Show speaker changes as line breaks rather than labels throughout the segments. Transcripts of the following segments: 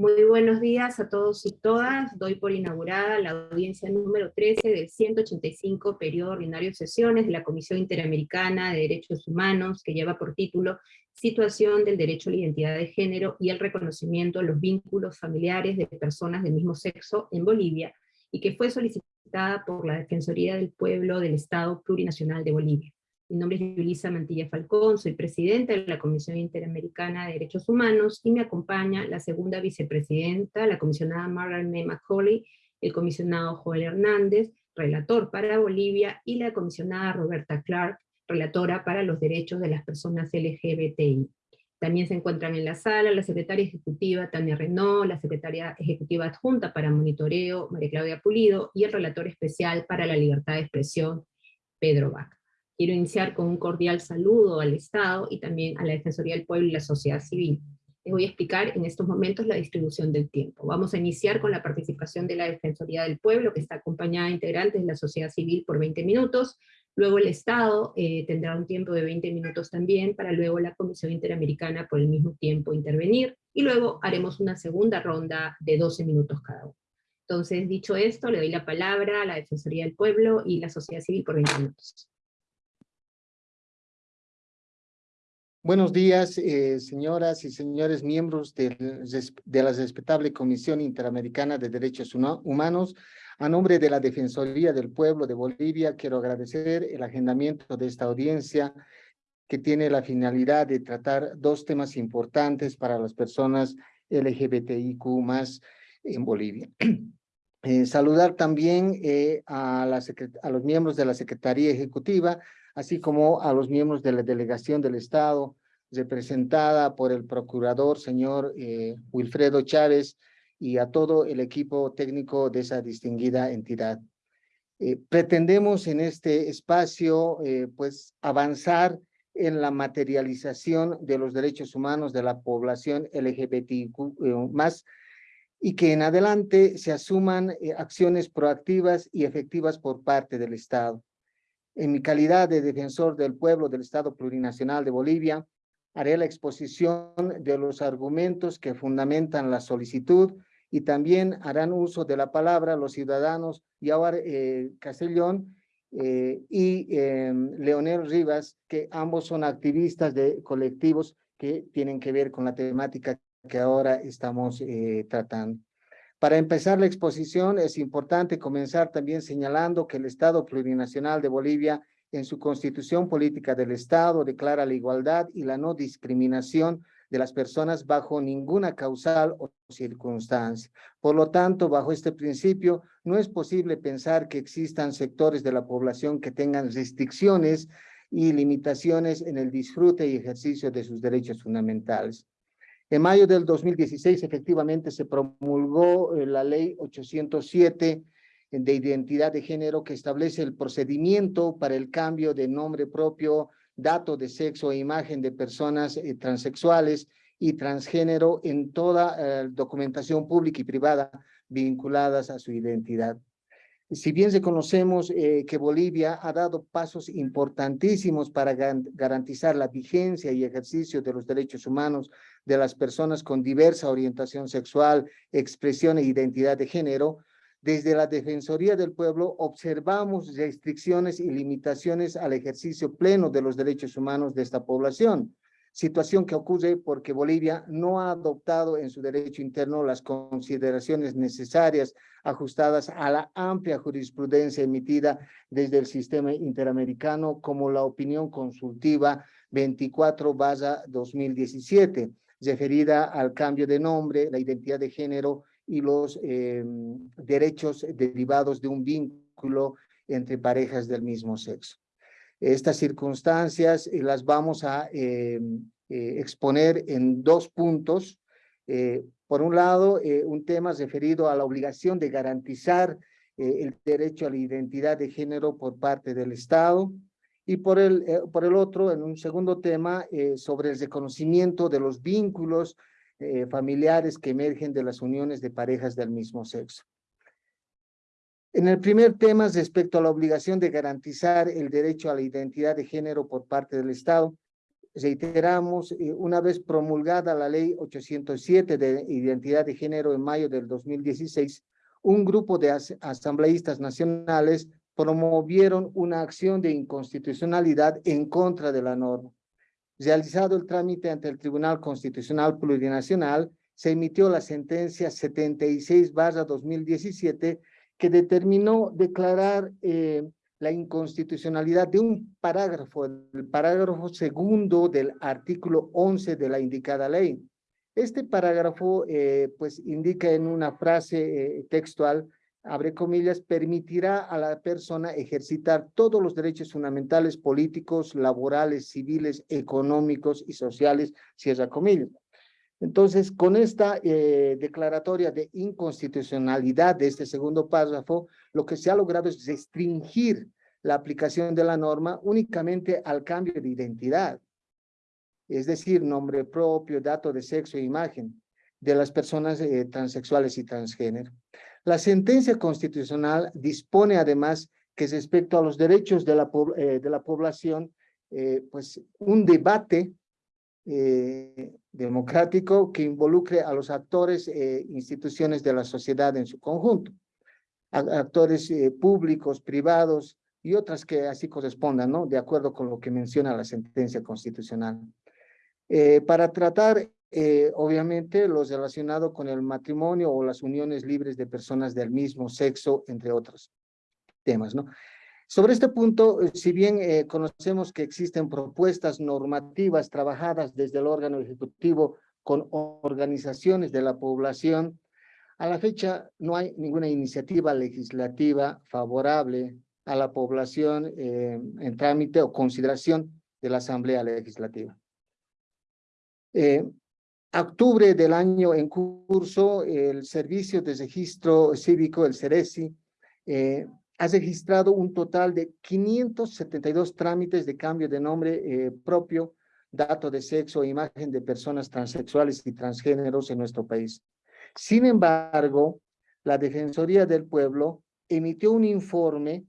Muy buenos días a todos y todas. Doy por inaugurada la audiencia número 13 del 185 periodo ordinario de sesiones de la Comisión Interamericana de Derechos Humanos, que lleva por título Situación del derecho a la identidad de género y el reconocimiento de los vínculos familiares de personas del mismo sexo en Bolivia, y que fue solicitada por la Defensoría del Pueblo del Estado Plurinacional de Bolivia. Mi nombre es Yulisa Mantilla Falcón, soy presidenta de la Comisión Interamericana de Derechos Humanos, y me acompaña la segunda vicepresidenta, la comisionada Margaret M. McCauley, el comisionado Joel Hernández, relator para Bolivia, y la comisionada Roberta Clark, relatora para los derechos de las personas LGBTI. También se encuentran en la sala la secretaria ejecutiva Tania Renault, la secretaria ejecutiva adjunta para monitoreo María Claudia Pulido, y el relator especial para la libertad de expresión Pedro Vaca. Quiero iniciar con un cordial saludo al Estado y también a la Defensoría del Pueblo y la sociedad civil. Les voy a explicar en estos momentos la distribución del tiempo. Vamos a iniciar con la participación de la Defensoría del Pueblo, que está acompañada de integrantes de la sociedad civil por 20 minutos, luego el Estado eh, tendrá un tiempo de 20 minutos también, para luego la Comisión Interamericana por el mismo tiempo intervenir, y luego haremos una segunda ronda de 12 minutos cada uno. Entonces, dicho esto, le doy la palabra a la Defensoría del Pueblo y la sociedad civil por 20 minutos.
Buenos días, eh, señoras y señores miembros de, la respetable Comisión Interamericana de Derechos Humanos. A nombre de la Defensoría del Pueblo de Bolivia, quiero agradecer el agendamiento de esta audiencia que tiene la finalidad de tratar dos temas importantes para las personas LGBTIQ más en Bolivia. Eh, saludar también eh, a, la a los miembros de la Secretaría Ejecutiva, así como a los miembros de la delegación del Estado, representada por el procurador señor eh, Wilfredo Chávez y a todo el equipo técnico de esa distinguida entidad. Eh, pretendemos en este espacio eh, pues avanzar en la materialización de los derechos humanos de la población LGBTQ más y que en adelante se asuman acciones proactivas y efectivas por parte del Estado. En mi calidad de defensor del pueblo del Estado Plurinacional de Bolivia, haré la exposición de los argumentos que fundamentan la solicitud y también harán uso de la palabra los ciudadanos Yawar eh, Castellón eh, y eh, Leonel Rivas, que ambos son activistas de colectivos que tienen que ver con la temática que ahora estamos eh, tratando. Para empezar la exposición es importante comenzar también señalando que el Estado Plurinacional de Bolivia en su constitución política del Estado declara la igualdad y la no discriminación de las personas bajo ninguna causal o circunstancia. Por lo tanto, bajo este principio, no es posible pensar que existan sectores de la población que tengan restricciones y limitaciones en el disfrute y ejercicio de sus derechos fundamentales. En mayo del 2016, efectivamente, se promulgó eh, la ley 807 de identidad de género que establece el procedimiento para el cambio de nombre propio, dato de sexo e imagen de personas eh, transexuales y transgénero en toda eh, documentación pública y privada vinculadas a su identidad. Si bien reconocemos eh, que Bolivia ha dado pasos importantísimos para garantizar la vigencia y ejercicio de los derechos humanos de las personas con diversa orientación sexual, expresión e identidad de género, desde la Defensoría del Pueblo observamos restricciones y limitaciones al ejercicio pleno de los derechos humanos de esta población, situación que ocurre porque Bolivia no ha adoptado en su derecho interno las consideraciones necesarias ajustadas a la amplia jurisprudencia emitida desde el sistema interamericano como la opinión consultiva 24-2017, referida al cambio de nombre, la identidad de género y los eh, derechos derivados de un vínculo entre parejas del mismo sexo. Estas circunstancias eh, las vamos a eh, exponer en dos puntos. por un lado, un tema referido a la obligación de garantizar el derecho a la identidad de género por parte del Estado, y por el, por el otro, en un segundo tema, sobre el reconocimiento de los vínculos eh, familiares que emergen de las uniones de parejas del mismo sexo. En el primer tema, respecto a la obligación de garantizar el derecho a la identidad de género por parte del Estado, reiteramos, eh, una vez promulgada la ley 807 de identidad de género en mayo del 2016, un grupo de asambleístas nacionales promovieron una acción de inconstitucionalidad en contra de la norma. Realizado el trámite ante el Tribunal Constitucional Plurinacional, se emitió la sentencia 76 2017 que determinó declarar eh, la inconstitucionalidad de un parágrafo, el parágrafo segundo del artículo 11 de la indicada ley. Este parágrafo, eh, pues, indica en una frase eh, textual, abre comillas, permitirá a la persona ejercitar todos los derechos fundamentales políticos, laborales, civiles, económicos y sociales, cierra comillas. Entonces, con esta eh, declaratoria de inconstitucionalidad de este segundo párrafo, lo que se ha logrado es restringir la aplicación de la norma únicamente al cambio de identidad, es decir, nombre propio, dato de sexo e imagen de las personas eh, transexuales y transgénero. La sentencia constitucional dispone además que respecto a los derechos de la, eh, de la población, pues un debate eh, democrático que involucre a los actores e instituciones de la sociedad en su conjunto, actores eh, públicos, privados y otras que así correspondan, ¿no? De acuerdo con lo que menciona la sentencia constitucional. para tratar, obviamente, lo relacionado con el matrimonio o las uniones libres de personas del mismo sexo, entre otros temas, ¿no? Sobre este punto, eh, si bien eh, conocemos que existen propuestas normativas trabajadas desde el órgano ejecutivo con organizaciones de la población, a la fecha no hay ninguna iniciativa legislativa favorable a la población eh, en trámite o consideración de la Asamblea Legislativa. Octubre del año en curso, el Servicio de Registro Cívico, el CERESI, ha registrado un total de 572 trámites de cambio de nombre eh, propio, dato de sexo e imagen de personas transexuales y transgéneros en nuestro país. Sin embargo, la Defensoría del Pueblo emitió un informe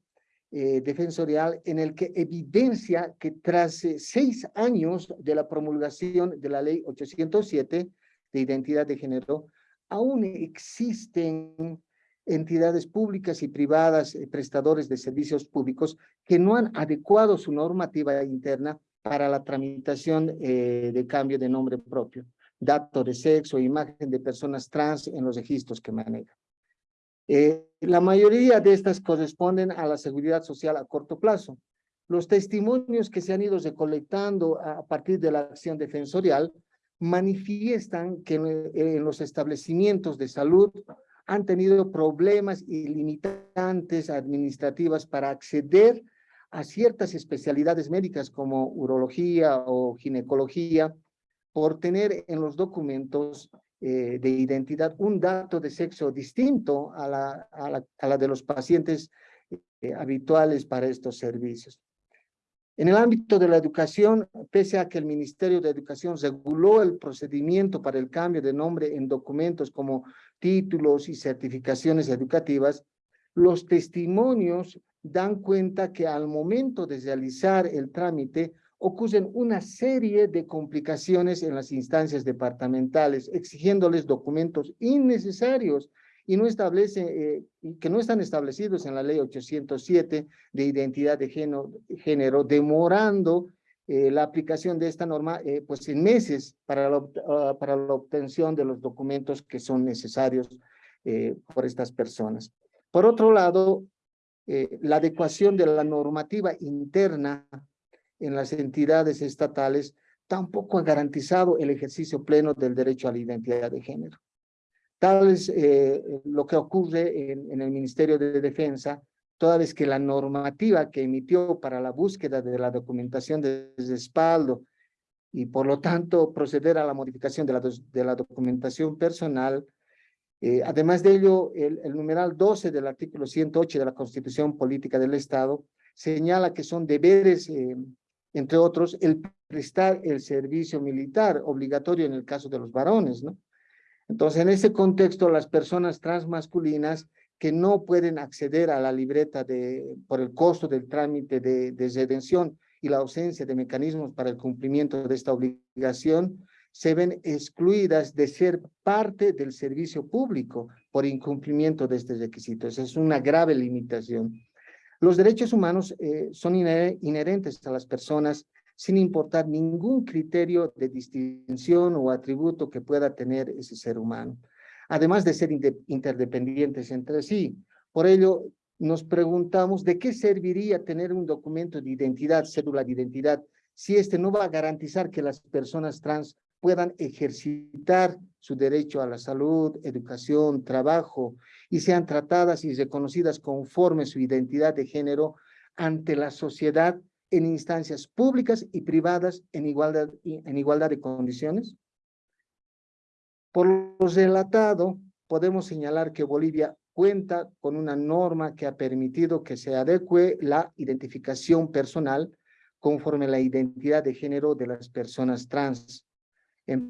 eh, defensorial en el que evidencia que tras eh, seis años de la promulgación de la ley 807 de identidad de género, aún existen entidades públicas y privadas, eh, prestadores de servicios públicos, que no han adecuado su normativa interna para la tramitación eh, de cambio de nombre propio, dato de sexo imagen de personas trans en los registros que manejan. Eh, la mayoría de estas corresponden a la seguridad social a corto plazo. Los testimonios que se han ido recolectando a partir de la acción defensorial manifiestan que en los establecimientos de salud han tenido problemas y limitantes administrativas para acceder a ciertas especialidades médicas como urología o ginecología por tener en los documentos eh, de identidad un dato de sexo distinto a la, a la, de los pacientes eh, habituales para estos servicios. En el ámbito de la educación, pese a que el Ministerio de Educación reguló el procedimiento para el cambio de nombre en documentos como títulos y certificaciones educativas, los testimonios dan cuenta que al momento de realizar el trámite ocurren una serie de complicaciones en las instancias departamentales, exigiéndoles documentos innecesarios y no establece, eh, que no están establecidos en la ley 807 de identidad de género, demorando eh, la aplicación de esta norma eh, pues en meses para la, ah, para la obtención de los documentos que son necesarios por estas personas. Por otro lado, la adecuación de la normativa interna en las entidades estatales tampoco ha garantizado el ejercicio pleno del derecho a la identidad de género. Tal es eh, lo que ocurre en, el Ministerio de Defensa, toda vez que la normativa que emitió para la búsqueda de la documentación de respaldo y por lo tanto proceder a la modificación de la, de la documentación personal, eh, además de ello, el, el, numeral 12 del artículo 108 de la Constitución Política del Estado señala que son deberes, eh, entre otros, el prestar el servicio militar obligatorio en el caso de los varones. Entonces, en ese contexto, las personas transmasculinas que no pueden acceder a la libreta de, por el costo del trámite de, de redención y la ausencia de mecanismos para el cumplimiento de esta obligación se ven excluidas de ser parte del servicio público por incumplimiento de estos requisitos. Es una grave limitación. Los derechos humanos eh, son inherentes a las personas sin importar ningún criterio de distinción o atributo que pueda tener ese ser humano, además de ser interdependientes entre sí. Por ello, nos preguntamos de qué serviría tener un documento de identidad, cédula de identidad, si este no va a garantizar que las personas trans puedan ejercitar su derecho a la salud, educación, trabajo y sean tratadas y reconocidas conforme su identidad de género ante la sociedad en instancias públicas y privadas en igualdad, en igualdad de condiciones? Por lo relatado, podemos señalar que Bolivia cuenta con una norma que ha permitido que se adecue la identificación personal conforme la identidad de género de las personas trans.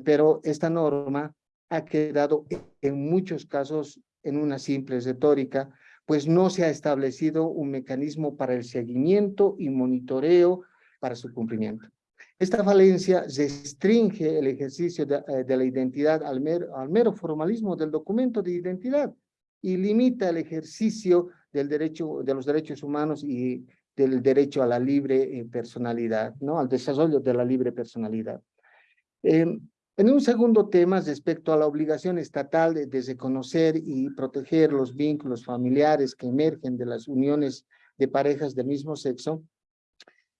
Pero esta norma ha quedado en muchos casos en una simple retórica, pues no se ha establecido un mecanismo para el seguimiento y monitoreo para su cumplimiento. Esta falencia restringe el ejercicio de, eh, la identidad al mero formalismo del documento de identidad, y limita el ejercicio del derecho, de los derechos humanos y del derecho a la libre eh, personalidad, ¿no? Al desarrollo de la libre personalidad. Em, en un segundo tema, respecto a la obligación estatal de, de, reconocer y proteger los vínculos familiares que emergen de las uniones de parejas del mismo sexo,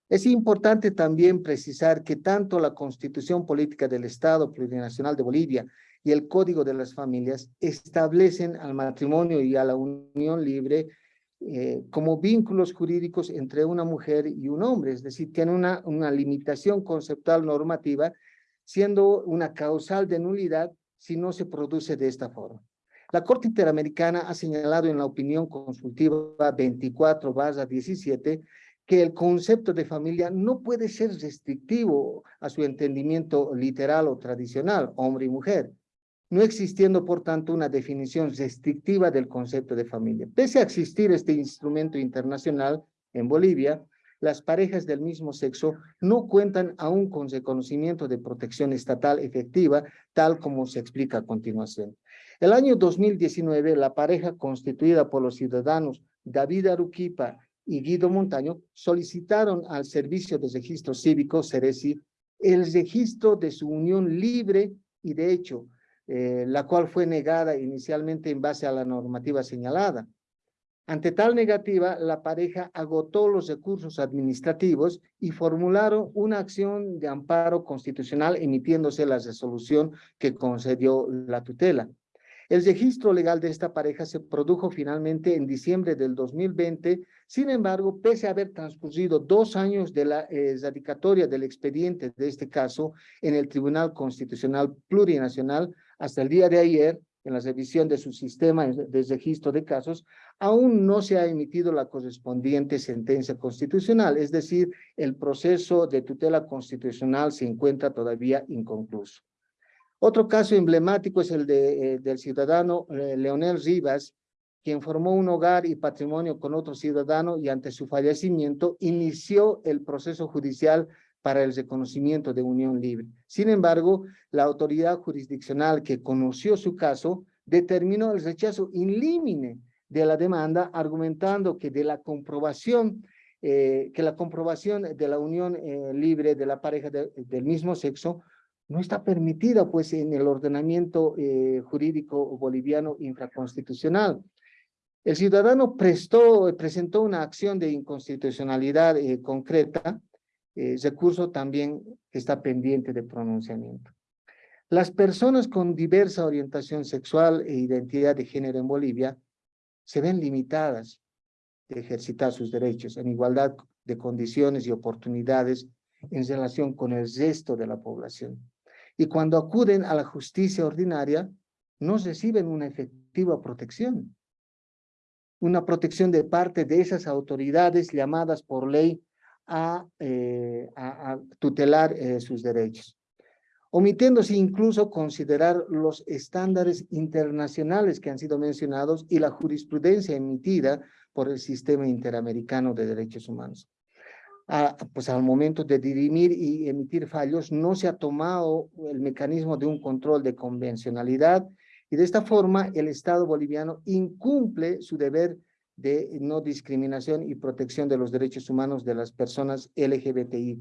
es importante también precisar que tanto la Constitución Política del Estado Plurinacional de Bolivia y el Código de las Familias establecen al matrimonio y a la unión libre eh, como vínculos jurídicos entre una mujer y un hombre, es decir, tiene una, una limitación conceptual normativa, siendo una causal de nulidad si no se produce de esta forma. La Corte Interamericana ha señalado en la opinión consultiva 24-17 que el concepto de familia no puede ser restrictivo a su entendimiento literal o tradicional, hombre y mujer, no existiendo, por tanto, una definición restrictiva del concepto de familia. Pese a existir este instrumento internacional en Bolivia, las parejas del mismo sexo no cuentan aún con reconocimiento de protección estatal efectiva, tal como se explica a continuación. El año 2019, la pareja constituida por los ciudadanos David Aruquipa y Guido Montaño solicitaron al Servicio de Registro Cívico, CERECI, el registro de su unión libre y de hecho eh, la cual fue negada inicialmente en base a la normativa señalada. Ante tal negativa, la pareja agotó los recursos administrativos y formularon una acción de amparo constitucional emitiéndose la resolución que concedió la tutela. El registro legal de esta pareja se produjo finalmente en diciembre del 2020, sin embargo, pese a haber transcurrido dos años de la eh, radicatoria del expediente de este caso en el Tribunal Constitucional Plurinacional, hasta el día de ayer, en la revisión de su sistema de registro de casos, aún no se ha emitido la correspondiente sentencia constitucional, es decir, el proceso de tutela constitucional se encuentra todavía inconcluso. Otro caso emblemático es el de, eh, del ciudadano eh, Leonel Rivas, quien formó un hogar y patrimonio con otro ciudadano y ante su fallecimiento inició el proceso judicial para el reconocimiento de unión libre. Sin embargo, la autoridad jurisdiccional que conoció su caso determinó el rechazo inlímine de la demanda, argumentando que de la comprobación, eh, que la comprobación de la unión eh, libre de la pareja del mismo sexo no está permitida pues en el ordenamiento eh, jurídico boliviano infraconstitucional. El ciudadano prestó, presentó una acción de inconstitucionalidad concreta eh, recurso también está pendiente de pronunciamiento. Las personas con diversa orientación sexual e identidad de género en Bolivia se ven limitadas de ejercitar sus derechos en igualdad de condiciones y oportunidades en relación con el resto de la población. Y cuando acuden a la justicia ordinaria, no reciben una efectiva protección. Una protección de parte de esas autoridades llamadas por ley a, eh, a, tutelar eh, sus derechos, omitiéndose incluso considerar los estándares internacionales que han sido mencionados y la jurisprudencia emitida por el Sistema Interamericano de Derechos Humanos. a- pues al momento de dirimir y emitir fallos, no se ha tomado el mecanismo de un control de convencionalidad y de esta forma el Estado boliviano incumple su deber de no discriminación y protección de los derechos humanos de las personas LGBTIQ+,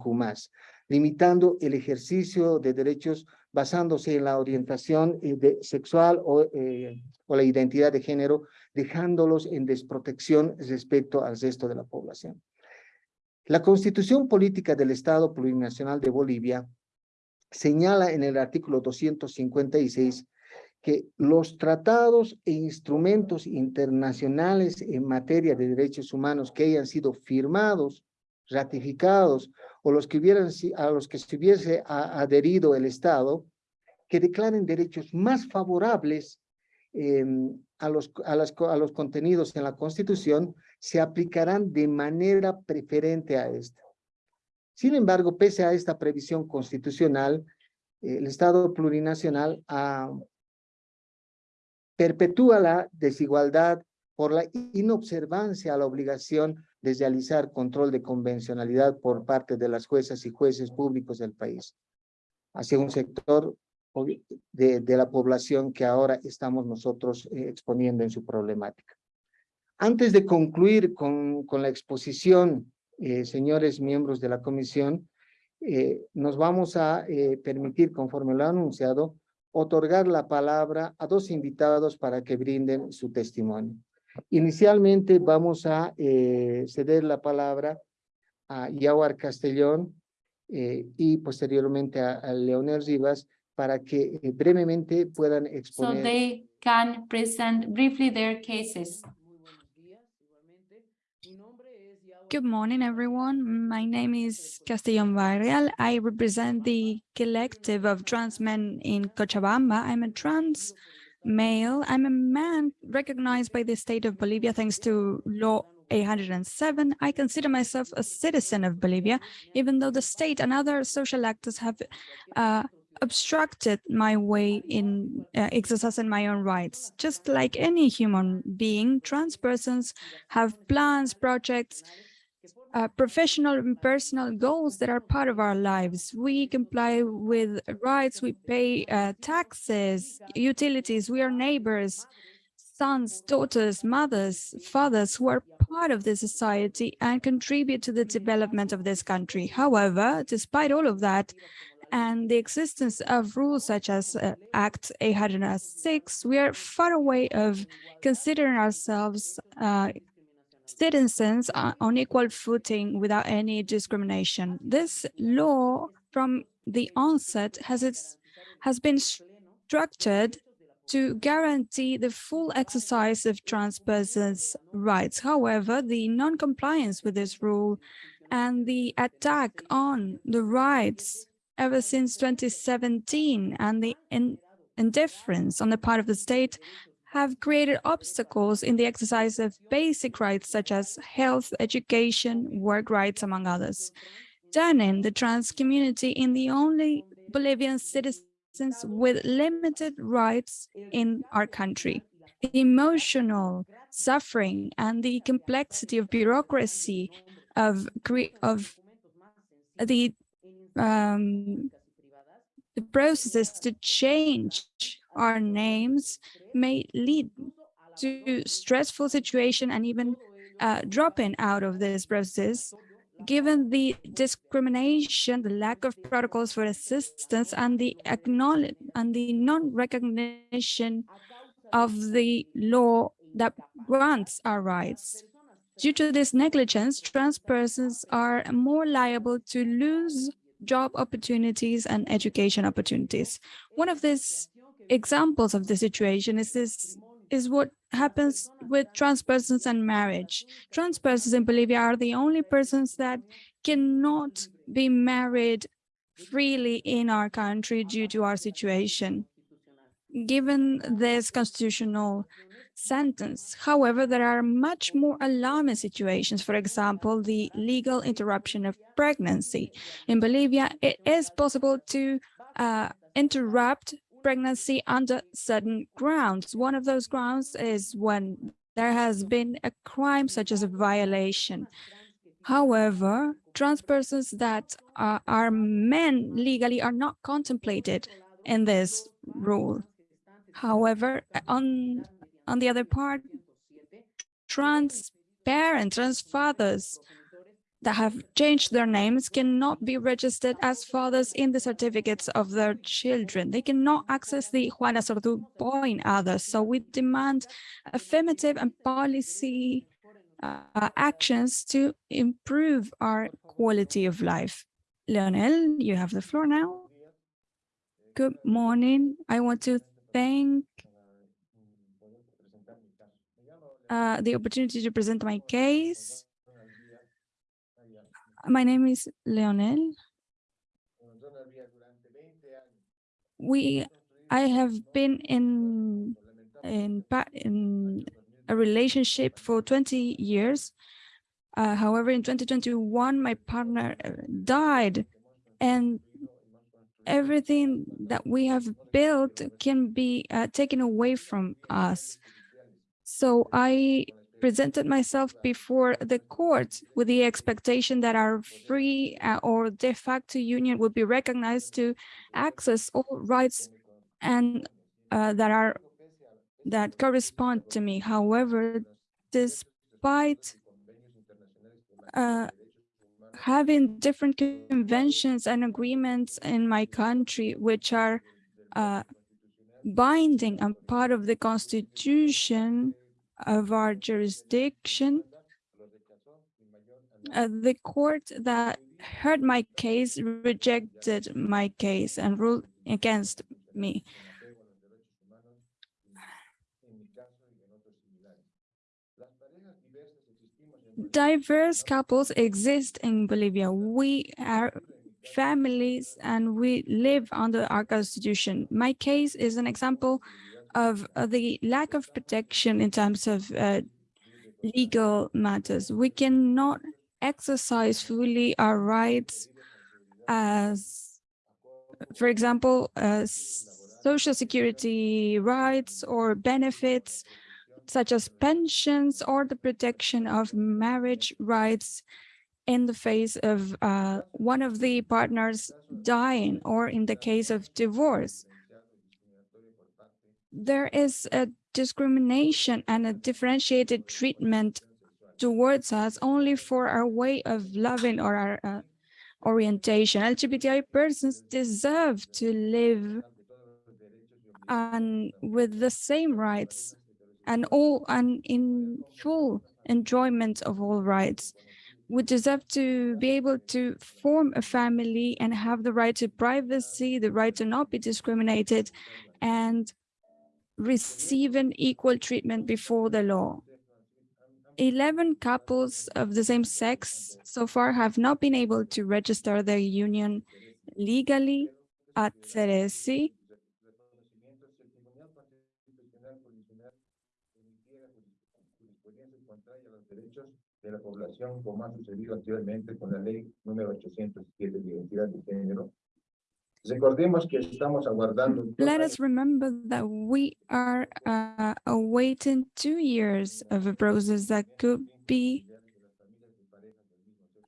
limitando el ejercicio de derechos basándose en la orientación eh, sexual o, eh, o la identidad de género, dejándolos en desprotección respecto al resto de la población. La Constitución Política del Estado Plurinacional de Bolivia señala en el artículo 256 que los tratados e instrumentos internacionales en materia de derechos humanos que hayan sido firmados, ratificados o los que hubieran, a los que se hubiese adherido el Estado, que declaren derechos más favorables em, a, los, a, las a los contenidos en la Constitución, se aplicarán de manera preferente a esta. Sin embargo, pese a esta previsión constitucional, el Estado plurinacional ha perpetúa la desigualdad por la inobservancia a la obligación de realizar control de convencionalidad por parte de las juezas y jueces públicos del país, hacia un sector de, la población que ahora estamos nosotros eh, exponiendo en su problemática. Antes de concluir con, la exposición, eh, señores miembros de la comisión, eh, nos vamos a permitir, conforme lo ha anunciado, otorgar la palabra a dos invitados para que brinden su testimonio. Inicialmente vamos a eh, ceder la palabra a Yawar Castellón eh, y posteriormente a, a Leonel Rivas para que eh, brevemente puedan
so
exponer.
they can present briefly their cases.
Good morning, everyone. My name is Castellón Barrial. I represent the collective of trans men in Cochabamba. I'm a trans male. I'm a man recognized by the state of Bolivia thanks to law 807. I consider myself a citizen of Bolivia, even though the state and other social actors have uh, obstructed my way in uh, exercising my own rights. Just like any human being, trans persons have plans, projects, uh, professional and personal goals that are part of our lives. We comply with rights, we pay uh, taxes, utilities, we are neighbors, sons, daughters, mothers, fathers who are part of the society and contribute to the development of this country. However, despite all of that, and the existence of rules such as uh, Act 806, we are far away of considering ourselves uh, citizens are on equal footing without any discrimination. This law from the onset has its has been structured to guarantee the full exercise of trans persons' rights. However, the non-compliance with this rule and the attack on the rights ever since 2017 and the in indifference on the part of the state have created obstacles in the exercise of basic rights such as health, education, work rights, among others, turning the trans community in the only Bolivian citizens with limited rights in our country. The emotional suffering and the complexity of bureaucracy of, of the um, the processes to change our names may lead to stressful situation and even uh, dropping out of this process, given the discrimination, the lack of protocols for assistance, and the acknowledge and the non-recognition of the law that grants our rights. Due to this negligence, trans persons are more liable to lose job opportunities and education opportunities. One of these examples of the situation is this is what happens with trans persons and marriage. Trans persons in Bolivia are the only persons that cannot be married freely in our country due to our situation. Given this constitutional sentence. However, there are much more alarming situations. For example, the legal interruption of pregnancy. In Bolivia, it is possible to uh, interrupt pregnancy under certain grounds. One of those grounds is when there has been a crime such as a violation. However, trans persons that uh, are men legally are not contemplated in this rule. However, on, on the other part, trans parents, trans fathers that have changed their names cannot be registered as fathers in the certificates of their children. They cannot access the Juana Azurduy point others. So we demand affirmative and policy uh, actions to improve our quality of life. Leonel, you have the floor now. Good morning. I want to thank uh, the opportunity to present my case. My name is Leonel. We, I have been in in in a relationship for 20 years. Uh, however, in 2021, my partner uh, died and everything that we have built can be uh, taken away from us. So I presented myself before the court with the expectation that our free uh, or de facto union would be recognized to access all rights and uh, that are that correspond to me. However, despite uh, having different conventions and agreements in my country, which are uh, binding and part of the constitution of our jurisdiction, uh, the court that heard my case rejected my case and ruled against me. diverse couples exist in Bolivia. We are families and we live under our constitution. My case is an example of uh, the lack of protection in terms of uh, legal matters. We cannot exercise fully our rights as, for example, uh, social security rights or benefits such as pensions or the protection of marriage rights in the face of uh, one of the partners dying or in the case of divorce. There is a discrimination and a differentiated treatment towards us only for our way of loving or our uh, orientation. LGBTI persons deserve to live and with the same rights and all and in full enjoyment of all rights. We deserve to be able to form a family and have the right to privacy, the right to not be discriminated, and receive an equal treatment before the law. 11 couples of the same sex so far have not been able to register their union legally at SERECI
de la población, como ha sucedido anteriormente con la ley número 807 de identidad de género. Recordemos que estamos aguardando.
Let us remember that we are uh, awaiting two years of a process that could be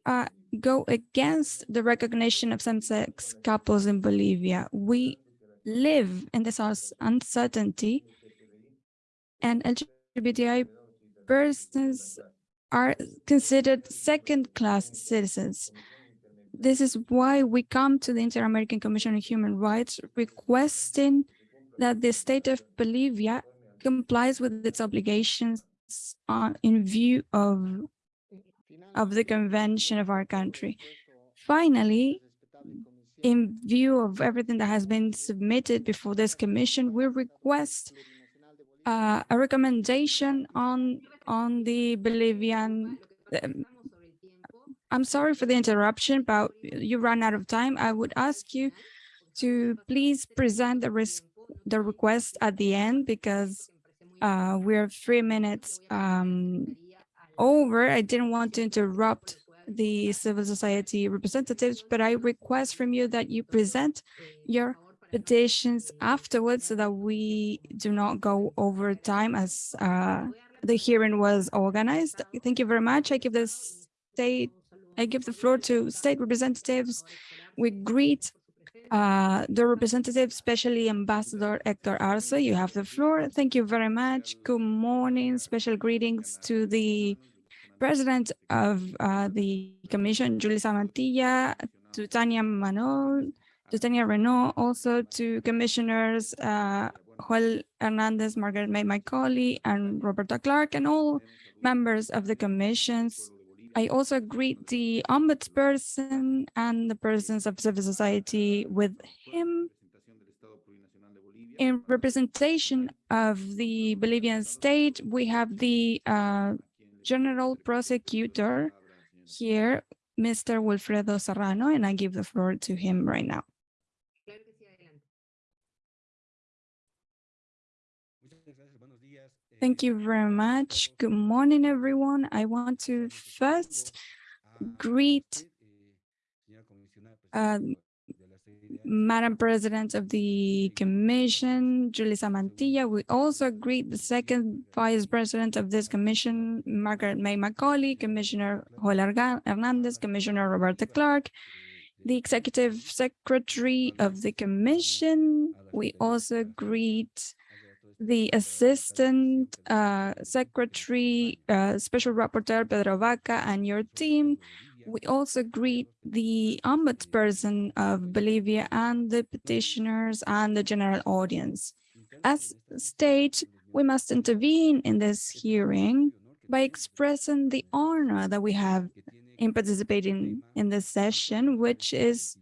uh, go against the recognition of same-sex couples in Bolivia. We live in this uncertainty and LGBTI persons are considered second-class citizens. This is why we come to the Inter-American Commission on Human Rights requesting that the state of Bolivia complies with its obligations on, in view of, of the convention of our country. Finally, in view of everything that has been submitted before this commission, we request uh, a recommendation on on the Bolivian. Um, I'm sorry for the interruption, but you ran out of time. I would ask you to please present the risk the request at the end because uh, we're three minutes um, over. I didn't want to interrupt the civil society representatives, but I request from you that you present your petitions afterwards so that we do not go over time as uh, the hearing was organized. Thank you very much. I give the state I give the floor to state representatives. We greet uh, the representative, especially Ambassador Hector Arce. You have the floor. Thank you very much. Good morning. Special greetings to the President of uh, the Commission, Julie Mantilla, to Tania Manol, to Tania Reneaum, also to Commissioners uh, Joel Hernandez, Margarette May Macaulay, and Roberta Clarke, and all members of the commissions. I also greet the ombudsperson and the persons of civil society with him in representation of the Bolivian state. We have the uh, general prosecutor here, Mr. Wilfredo Serrano, and I give the floor to him right now. Thank you very much. Good morning, everyone. I want to first greet uh, Madam President of the Commission, Julissa Mantilla. We also greet the second Vice President of this Commission, Margarette May Macaulay, Commissioner Joel Hernandez, Commissioner Roberta Clarke, the Executive Secretary of the Commission. We also greet the Assistant uh, Secretary, uh, Special Rapporteur Pedro Vaca and your team. We also greet the ombudsperson of Bolivia and the petitioners and the general audience. As state, we must intervene in this hearing by expressing the honor that we have in participating in this session, which is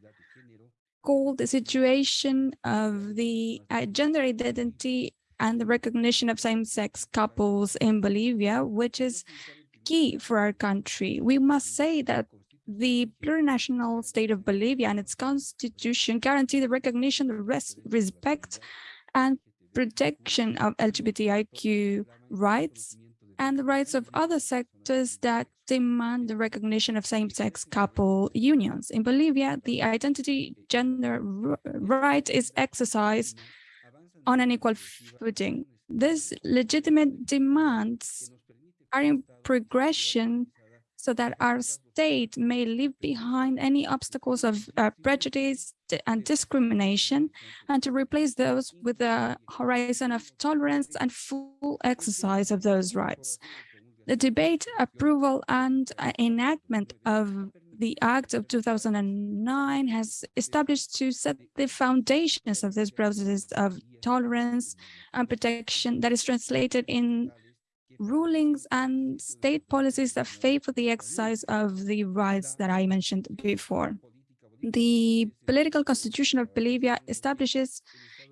called the situation of the uh, gender identity and the recognition of same-sex couples in Bolivia, which is key for our country. We must say that the plurinational state of Bolivia and its constitution guarantee the recognition, the res respect and protection of LGBTIQ rights and the rights of other sectors that demand the recognition of same-sex couple unions. In Bolivia, the identity gender right is exercised on an equal footing. These legitimate demands are in progression so that our state may leave behind any obstacles of uh, prejudice and discrimination and to replace those with a horizon of tolerance and full exercise of those rights. The debate, approval and uh, enactment of the Act of 2009 has established to set the foundations of this process of tolerance and protection that is translated in rulings and state policies that favor the exercise of the rights that I mentioned before. The political constitution of Bolivia establishes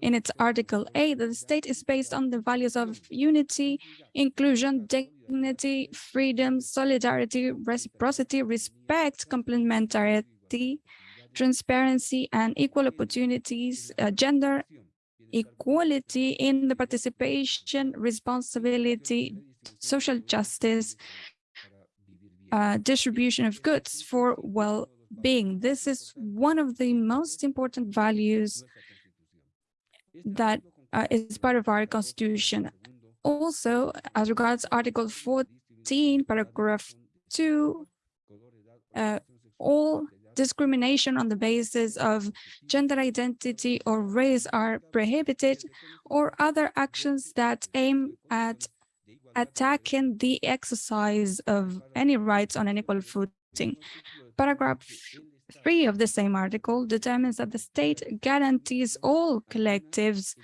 in its Article 8 that the state is based on the values of unity, inclusion, dignity, freedom, solidarity, reciprocity, respect, complementarity, transparency, and equal opportunities, uh, gender equality in the participation, responsibility, social justice, uh, distribution of goods for well-being. This is one of the most important values that uh, is part of our constitution. Also, as regards Article 14, paragraph 2, uh, all discrimination on the basis of gender identity or race are prohibited, or other actions that aim at attacking the exercise of any rights on an equal footing. Paragraph 3 of the same article determines that the state guarantees all collectives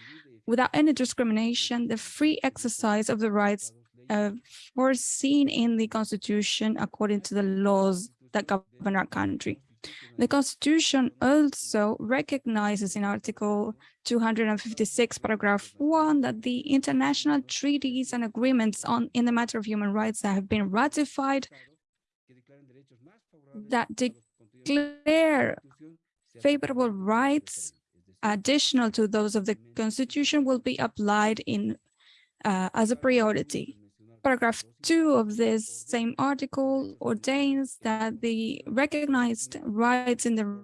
without any discrimination the free exercise of the rights uh, foreseen in the constitution according to the laws that govern our country. The Constitution also recognizes in Article 256, paragraph 1, that the international treaties and agreements on in the matter of human rights that have been ratified that declare favorable rights additional to those of the Constitution will be applied in uh, as a priority. Paragraph 2 of this same article ordains that the recognized rights in the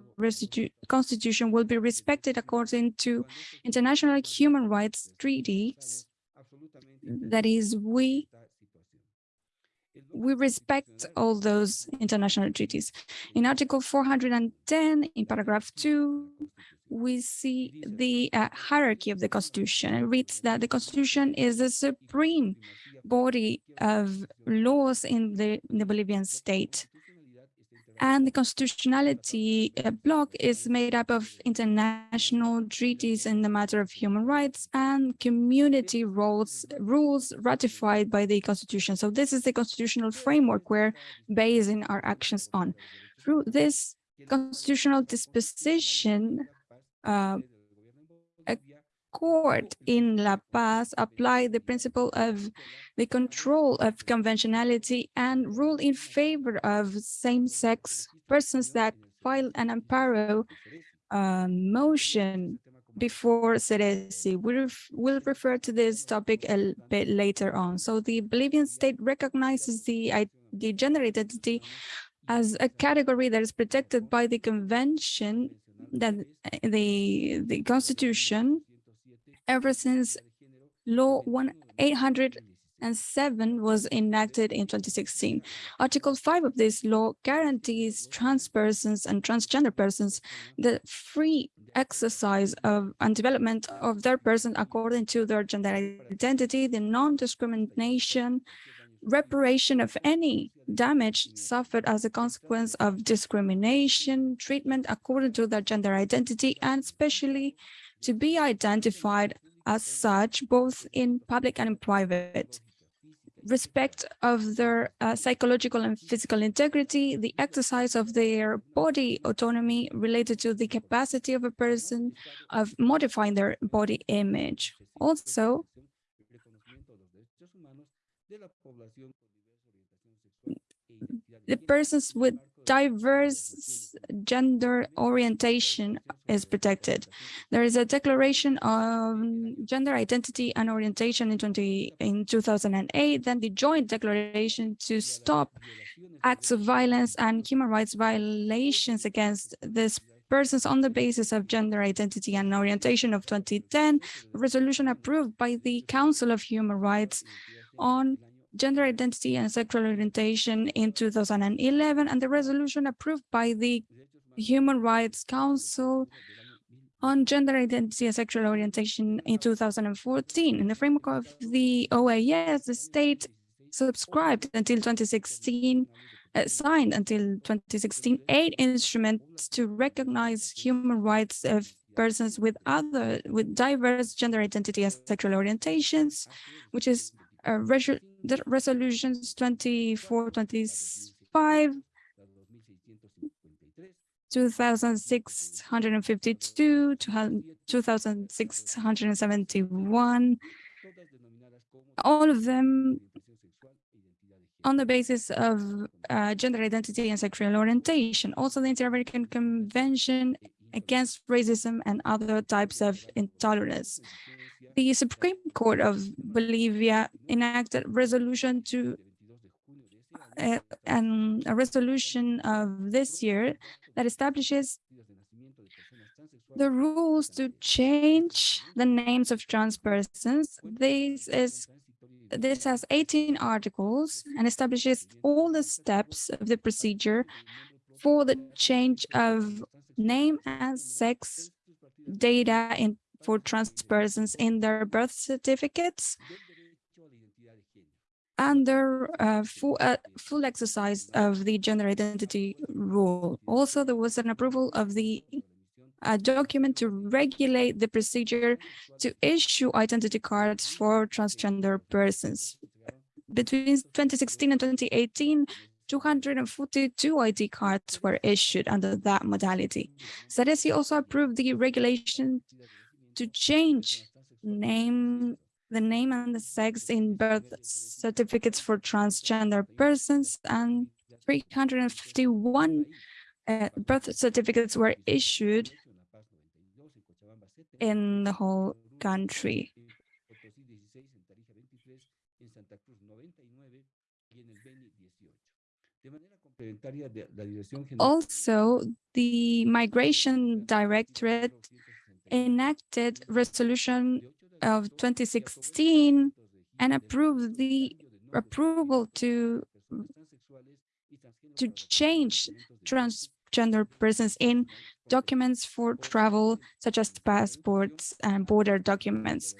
Constitution will be respected according to international human rights treaties. That is, we we respect all those international treaties. In Article 410, in paragraph 2, we see the uh, hierarchy of the Constitution. It reads that the Constitution is the supreme body of laws in the, in the Bolivian state. And the constitutionality uh, block is made up of international treaties in the matter of human rights and community rules, rules ratified by the constitution. So this is the constitutional framework we're basing our actions on. Through this constitutional disposition, uh, court in La Paz applied the principle of the control of conventionality and ruled in favor of same-sex persons that filed an amparo uh, motion before SERECI. We ref will refer to this topic a bit later on. So the Bolivian state recognizes the, the gender identity as a category that is protected by the convention that the the constitution ever since law 1807 was enacted in 2016 article 5 of this law guarantees trans persons and transgender persons the free exercise of and development of their person according to their gender identity the non-discrimination reparation of any damage suffered as a consequence of discrimination, treatment according to their gender identity, and especially to be identified as such, both in public and in private. Respect of their uh, psychological and physical integrity, the exercise of their body autonomy related to the capacity of a person of modifying their body image. Also, the persons with diverse gender orientation is protected. There is a declaration on gender identity and orientation in 20 in 2008, then the joint declaration to stop acts of violence and human rights violations against this persons on the basis of gender identity and orientation of 2010, resolution approved by the Council of Human Rights on gender identity and sexual orientation in 2011 and the resolution approved by the Human Rights Council on gender identity and sexual orientation in 2014. In the framework of the OAS, the state subscribed until 2016, uh, signed until 2016, eight instruments to recognize human rights of persons with other, with diverse gender identity and sexual orientations, which is uh, resolutions 24, 25, 2652, 2671, all of them on the basis of uh, gender identity and sexual orientation. Also, the Inter-American Convention against Racism and Other Types of Intolerance the Supreme Court of Bolivia enacted resolution to uh, and a resolution of this year that establishes the rules to change the names of trans persons. This is this has 18 articles and establishes all the steps of the procedure for the change of name and sex data in for trans persons in their birth certificates under uh, full, uh, full exercise of the gender identity rule. Also, there was an approval of the uh, document to regulate the procedure to issue identity cards for transgender persons. Between 2016 and 2018, 242 ID cards were issued under that modality. SERECI also approved the regulation to change name the name and the sex in birth certificates for transgender persons and 351 uh, birth certificates were issued in the whole country. Also, the Migration Directorate enacted resolution of 2016 and approved the approval to to change transgender persons in documents for travel, such as passports and border documents.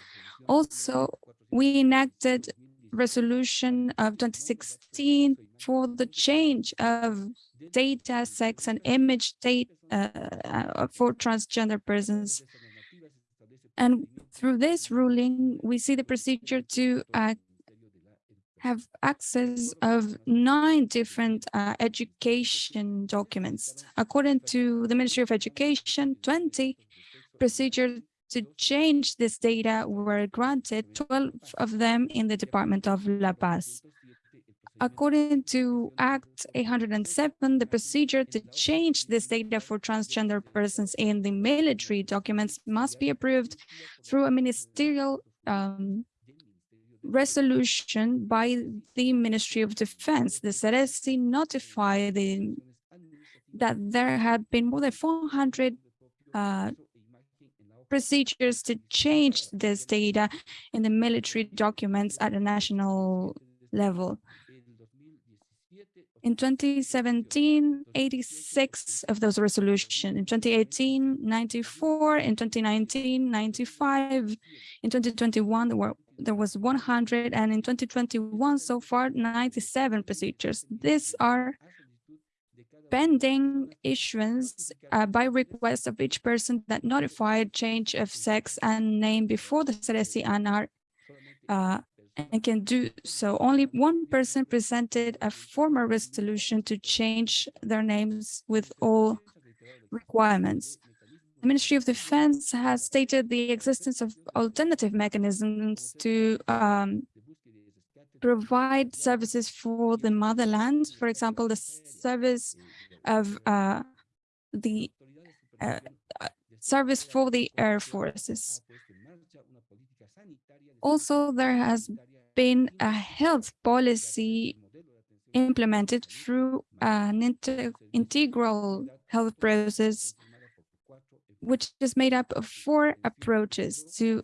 Also, we enacted resolution of 2016 for the change of data, sex, and image data uh, for transgender persons. And through this ruling, we see the procedure to uh, have access of nine different uh, education documents. According to the Ministry of Education, 20 procedures to change this data were granted, 12 of them in the Department of La Paz. According to Act 807, the procedure to change this data for transgender persons in the military documents must be approved through a ministerial um, resolution by the Ministry of Defense. The SERECI notified the, that there had been more than 400 uh, procedures to change this data in the military documents at a national level. In 2017, 86 of those resolutions. In 2018, 94. In 2019, 95. In 2021, there, were, there was 100. And in 2021, so far, 97 procedures. These are pending issuance uh, by request of each person that notified change of sex and name before the and are uh, and can do so. Only one person presented a formal resolution to change their names with all requirements. The Ministry of Defense has stated the existence of alternative mechanisms to um, provide services for the motherland. For example, the service of uh, the uh, uh service for the air forces. Also, there has been a health policy implemented through an integral health process, which is made up of four approaches to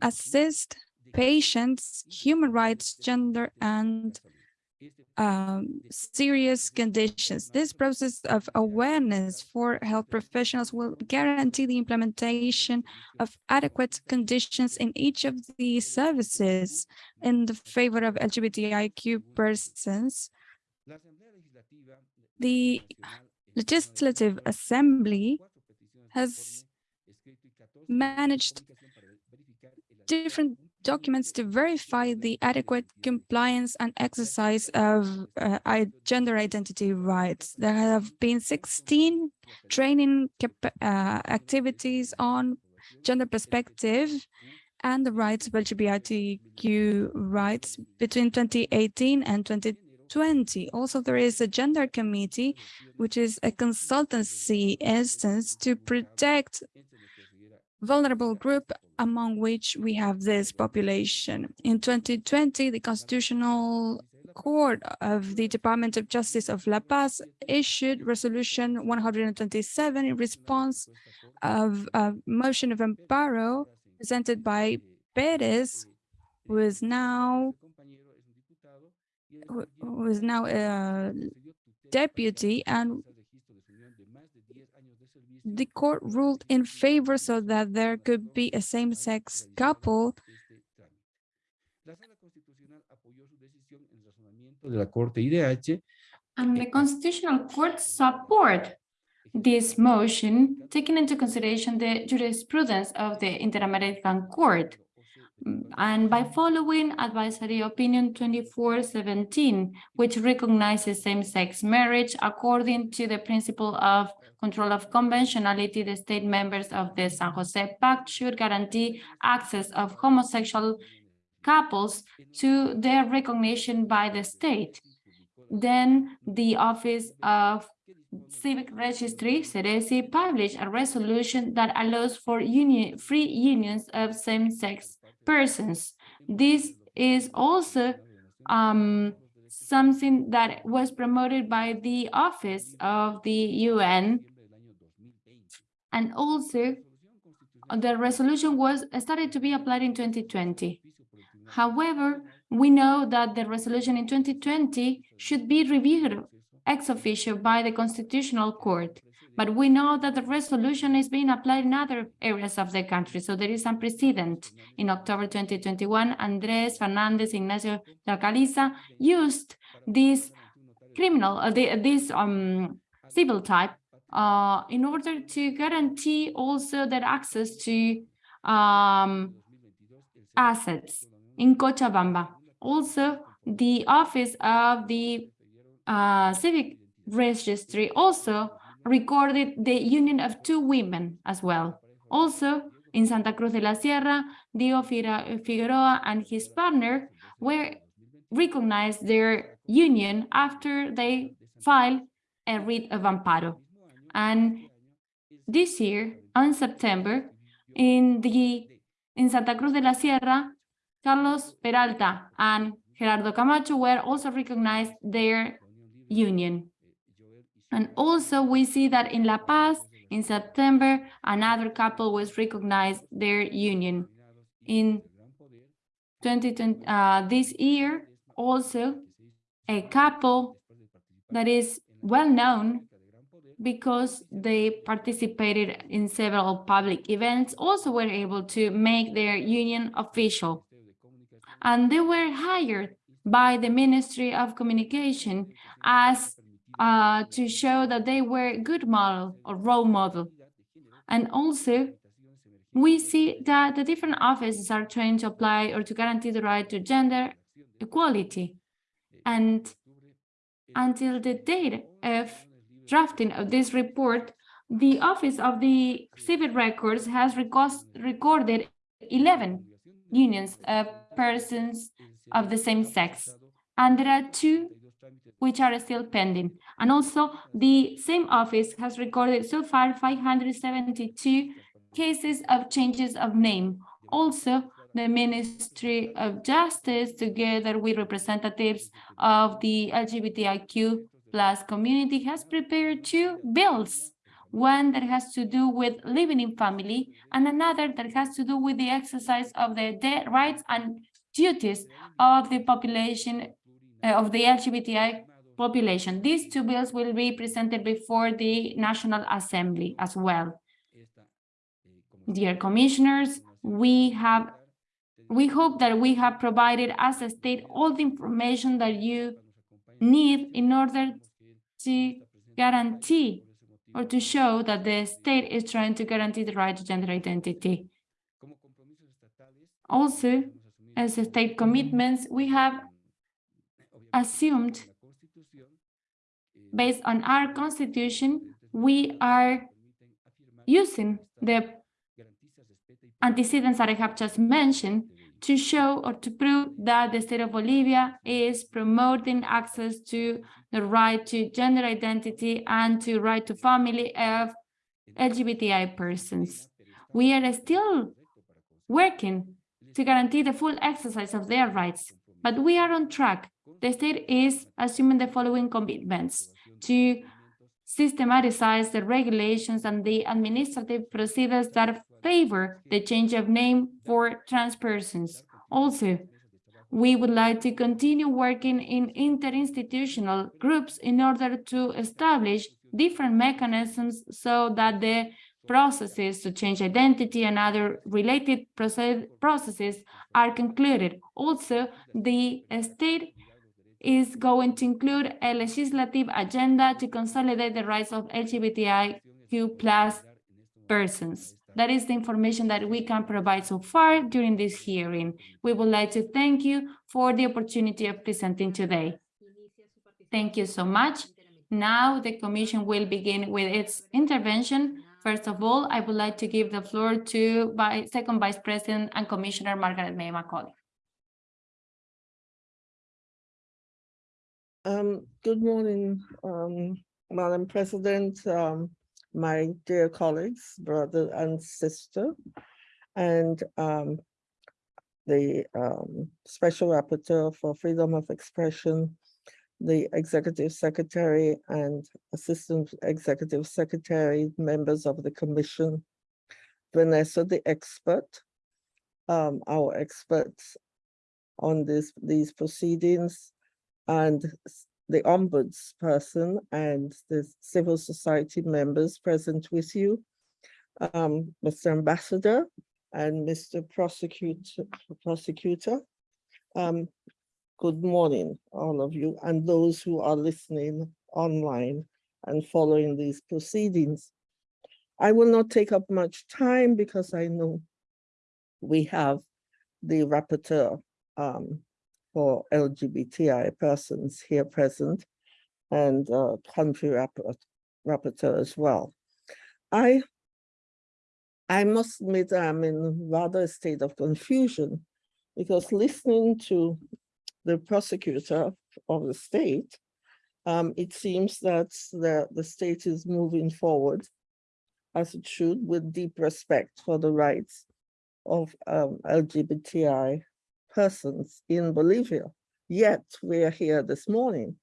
assist patients, human rights, gender, and um, serious conditions. This process of awareness for health professionals will guarantee the implementation of adequate conditions in each of the services in the favor of LGBTIQ persons. The Legislative Assembly has managed different documents to verify the adequate compliance and exercise of uh, gender identity rights. There have been 16 training uh, activities on gender perspective and the rights of LGBTQ rights between 2018 and 2020. Also, there is a gender committee, which is a consultancy instance to protect vulnerable group among which we have this population. In 2020, the Constitutional Court of the Department of Justice of La Paz issued Resolution 127 in response of a motion of amparo presented by Perez, who is now who is now a deputy and the court ruled in favor so that there could be a same-sex couple
and the Constitutional Court support this motion, taking into consideration the jurisprudence of the Inter-American Court. And by following Advisory Opinion 2417, which recognizes same-sex marriage according to the principle of control of conventionality, the state members of the San Jose Pact should guarantee access of homosexual couples to their recognition by the state. Then the Office of Civic Registry, SERECI, published a resolution that allows for union, free unions of same-sex persons. This is also um, something that was promoted by the Office of the UN. And also, the resolution was started to be applied in 2020. However, we know that the resolution in 2020 should be reviewed ex officio by the Constitutional Court. But we know that the resolution is being applied in other areas of the country. So there is some precedent. In October 2021, Andres Fernandez Ignacio de Alcaliza used this criminal, uh, the, this um, civil type uh, in order to guarantee also their access to um, assets in Cochabamba. Also, the office of the uh, civic registry also recorded the union of two women as well. Also, in Santa Cruz de la Sierra, Dio Figueroa and his partner were recognized their union after they filed a writ of amparo. And this year, on September, in the in Santa Cruz de la Sierra, Carlos Peralta and Gerardo Camacho were also recognized their union. And also we see that in La Paz, in September, another couple was recognized their union. In 2020, uh, this year, also a couple that is well known because they participated in several public events, also were able to make their union official. And they were hired by the Ministry of Communication as uh, to show that they were a good model or role model. And also, we see that the different offices are trying to apply or to guarantee the right to gender equality. And until the date of drafting of this report, the Office of the Civil Records has recorded 11 unions of persons of the same sex. And there are two which are still pending. And also the same office has recorded so far 572 cases of changes of name. Also, the Ministry of Justice, together with representatives of the LGBTIQ plus community, has prepared two bills. One that has to do with living in family and another that has to do with the exercise of the rights and duties of the population uh, of the LGBTI population. These two bills will be presented before the National Assembly as well. Dear commissioners, we have we hope that we have provided as a state all the information that you need in order to guarantee or to show that the state is trying to guarantee the right to gender identity. Also, as a state commitments, we have assumed based on our constitution, we are using the antecedents that I have just mentioned to show or to prove that the state of Bolivia is promoting access to the right to gender identity and to right to family of LGBTI persons. We are still working to guarantee the full exercise of their rights, but we are on track. The state is assuming the following commitments to systematize the regulations and the administrative procedures that favor the change of name for trans persons. Also, we would like to continue working in interinstitutional groups in order to establish different mechanisms so that the processes to change identity and other related processes are concluded. Also, the state is going to include a legislative agenda to consolidate the rights of LGBTIQ plus persons. That is the information that we can provide so far during this hearing. We would like to thank you for the opportunity of presenting today. Thank you so much. Now the Commission will begin with its intervention. First of all, I would like to give the floor to Second Vice President and Commissioner Margarette May Macaulay.
Um, good morning, um, Madam President, um, my dear colleagues, brother and sister, and um, the um, Special Rapporteur for Freedom of Expression, the Executive Secretary and Assistant Executive Secretary, members of the Commission, Vanessa, the expert, um, our experts on this, these proceedings and the ombudsperson and the civil society members present with you, um, Mr. Ambassador and Mr. Prosecutor, Prosecutor. Um, good morning, all of you, and those who are listening online and following these proceedings. I will not take up much time because I know we have the rapporteur um, for LGBTI persons here present and uh, country rapport- rapporteur as well. I I must admit I'm in rather a state of confusion because listening to the prosecutor of the state, um, it seems that the, the state is moving forward as it should with deep respect for the rights of um, LGBTI persons in Bolivia. Yet we are here this morning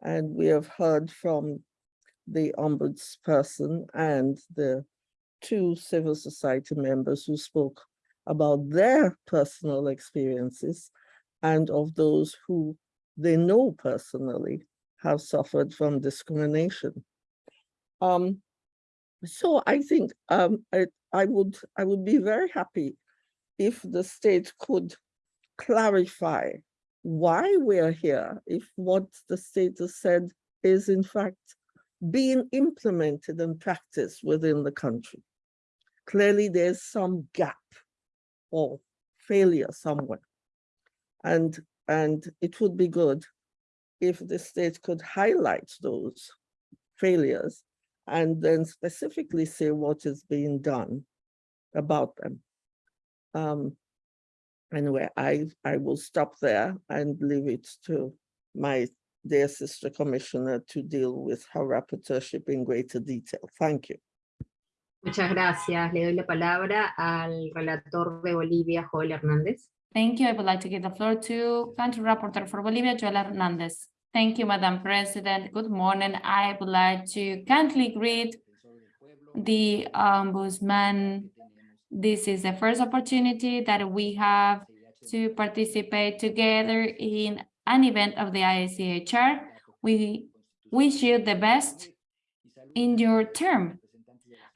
and we have heard from the ombudsperson and the two civil society members who spoke about their personal experiences and of those who they know personally have suffered from discrimination. Um, so I think um, I, I would I would be very happy if the state could clarify why we're here, if what the state has said is in fact being implemented and practiced within the country. Clearly, there's some gap or failure somewhere. And, and it would be good if the state could highlight those failures and then specifically say what is being done about them. Um, anyway, I, I will stop there and leave it to my dear sister commissioner to deal with her rapporteurship in greater detail. Thank you.
Muchas gracias. Le doy la palabra al relator de Bolivia, Joel Hernández.
Thank you. I would like to give the floor to Country Rapporteur for Bolivia, Joel Hernandez. Thank you, Madam President. Good morning. I would like to kindly greet the Ombudsman. This is the first opportunity that we have to participate together in an event of the ICHR. We wish you the best in your term.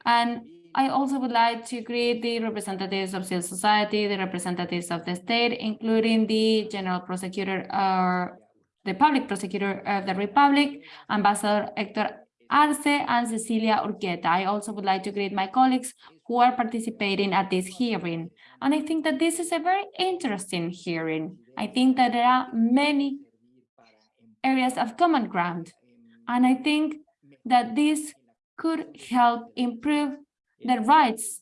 And I also would like to greet the representatives of civil society, the representatives of the state, including the general prosecutor or the public prosecutor of the Republic, Ambassador Hector Arce and Cecilia Urqueta. I also would like to greet my colleagues who are participating at this hearing. And I think that this is a very interesting hearing. I think that there are many areas of common ground. And I think that this could help improve the rights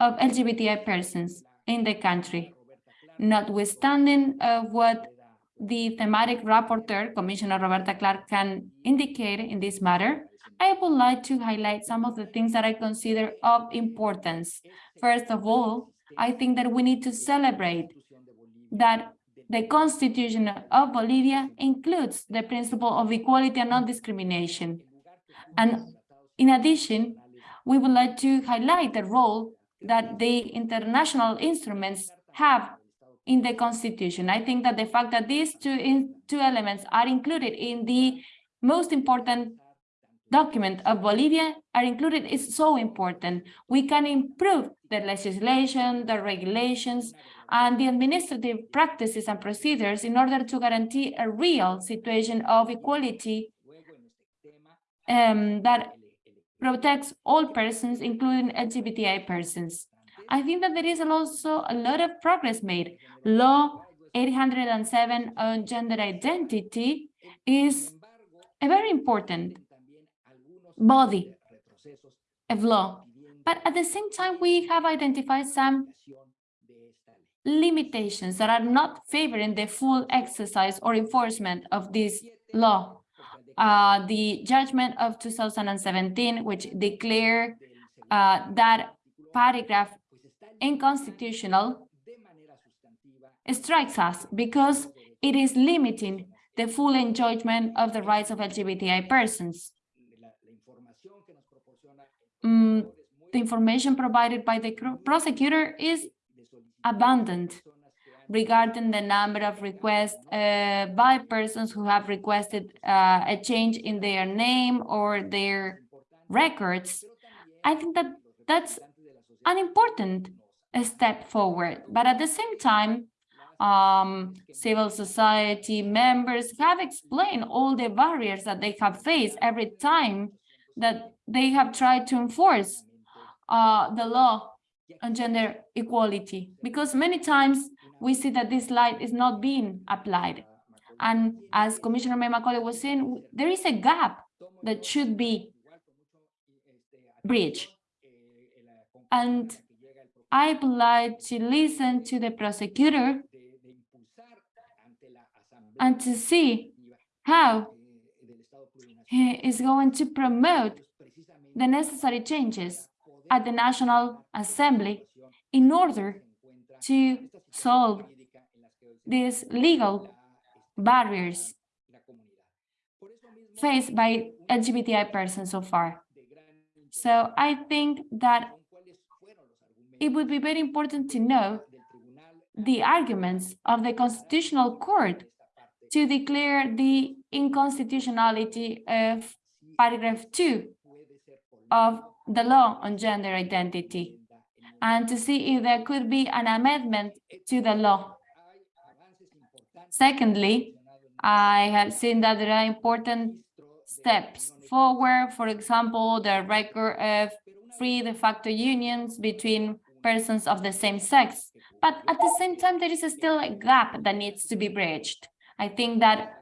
of LGBTI persons in the country, notwithstanding of what the thematic rapporteur, Commissioner Roberta Clarke, can indicate in this matter, I would like to highlight some of the things that I consider of importance. First of all, I think that we need to celebrate that the Constitution of Bolivia includes the principle of equality and non-discrimination. And in addition, we would like to highlight the role that the international instruments have in the Constitution. I think that the fact that these two, in, two elements are included in the most important document of Bolivia are included is so important. We can improve the legislation, the regulations, and the administrative practices and procedures in order to guarantee a real situation of equality um, that protects all persons, including LGBTI persons. I think that there is also a lot of progress made. Law 807 on gender identity is a very important body of law. But at the same time, we have identified some limitations that are not favoring the full exercise or enforcement of this law. Uh, the judgment of 2017, which declared uh, that paragraph unconstitutional, strikes us because it is limiting the full enjoyment of the rights of LGBTI persons. Mm, the information provided by the prosecutor is abundant. regarding the number of requests uh, by persons who have requested uh, a change in their name or their records. I think that that's an important step forward, but at the same time, um, civil society members have explained all the barriers that they have faced every time that they have tried to enforce uh, the law on gender equality, because many times we see that this light is not being applied. And as Commissioner May Macaulay was saying, there is a gap that should be bridged. And I would like to listen to the prosecutor and to see how he is going to promote the necessary changes at the National Assembly in order to solve these legal barriers faced by LGBTI persons so far. So I think that it would be very important to know the arguments of the Constitutional Court to declare the inconstitutionality of paragraph 2 of the law on gender identity and to see if there could be an amendment to the law. Secondly, I have seen that there are important steps forward, for example, the record of free de facto unions between persons of the same sex. But at the same time, there is still a gap that needs to be bridged. I think that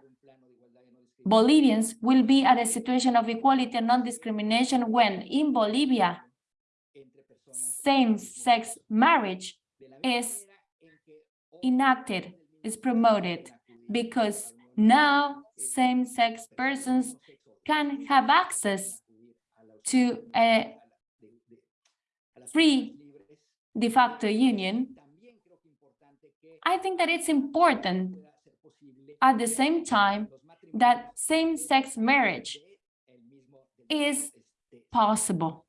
Bolivians will be at a situation of equality and non-discrimination when in Bolivia, same-sex marriage is enacted, is promoted, because now same-sex persons can have access to a free de facto union. I think that it's important at the same time that same-sex marriage is possible.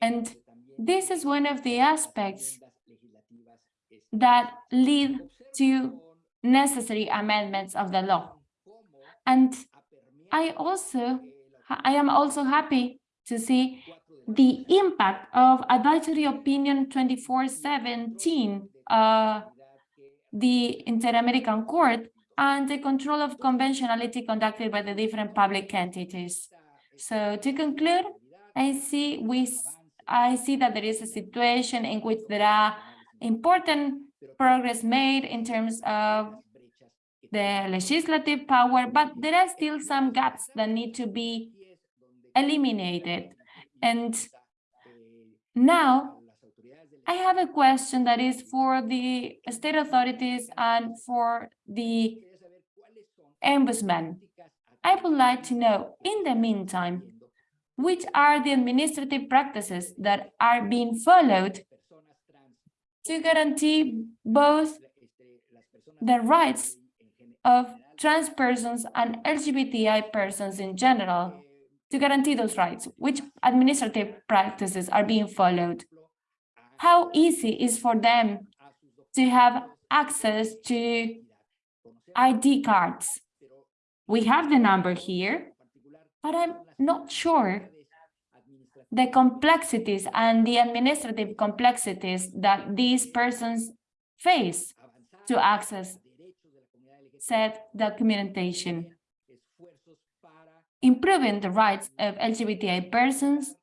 And this is one of the aspects that lead to necessary amendments of the law. And I also, I am also happy to see the impact of Advisory Opinion 2417, uh, the Inter-American Court, and the control of conventionality conducted by the different public entities. So to conclude, I see we I see that there is a situation in which there are important progress made in terms of the legislative power, but there are still some gaps that need to be eliminated. And now I have a question that is for the state authorities and for the ombudsman. I would like to know, in the meantime, which are the administrative practices that are being followed to guarantee both the rights of trans persons and LGBTI persons in general, to guarantee those rights, which administrative practices are being followed how easy is for them to have access to ID cards. We have the number here, but I'm not sure the complexities and the administrative complexities that these persons face to access said documentation. Improving the rights of LGBTI persons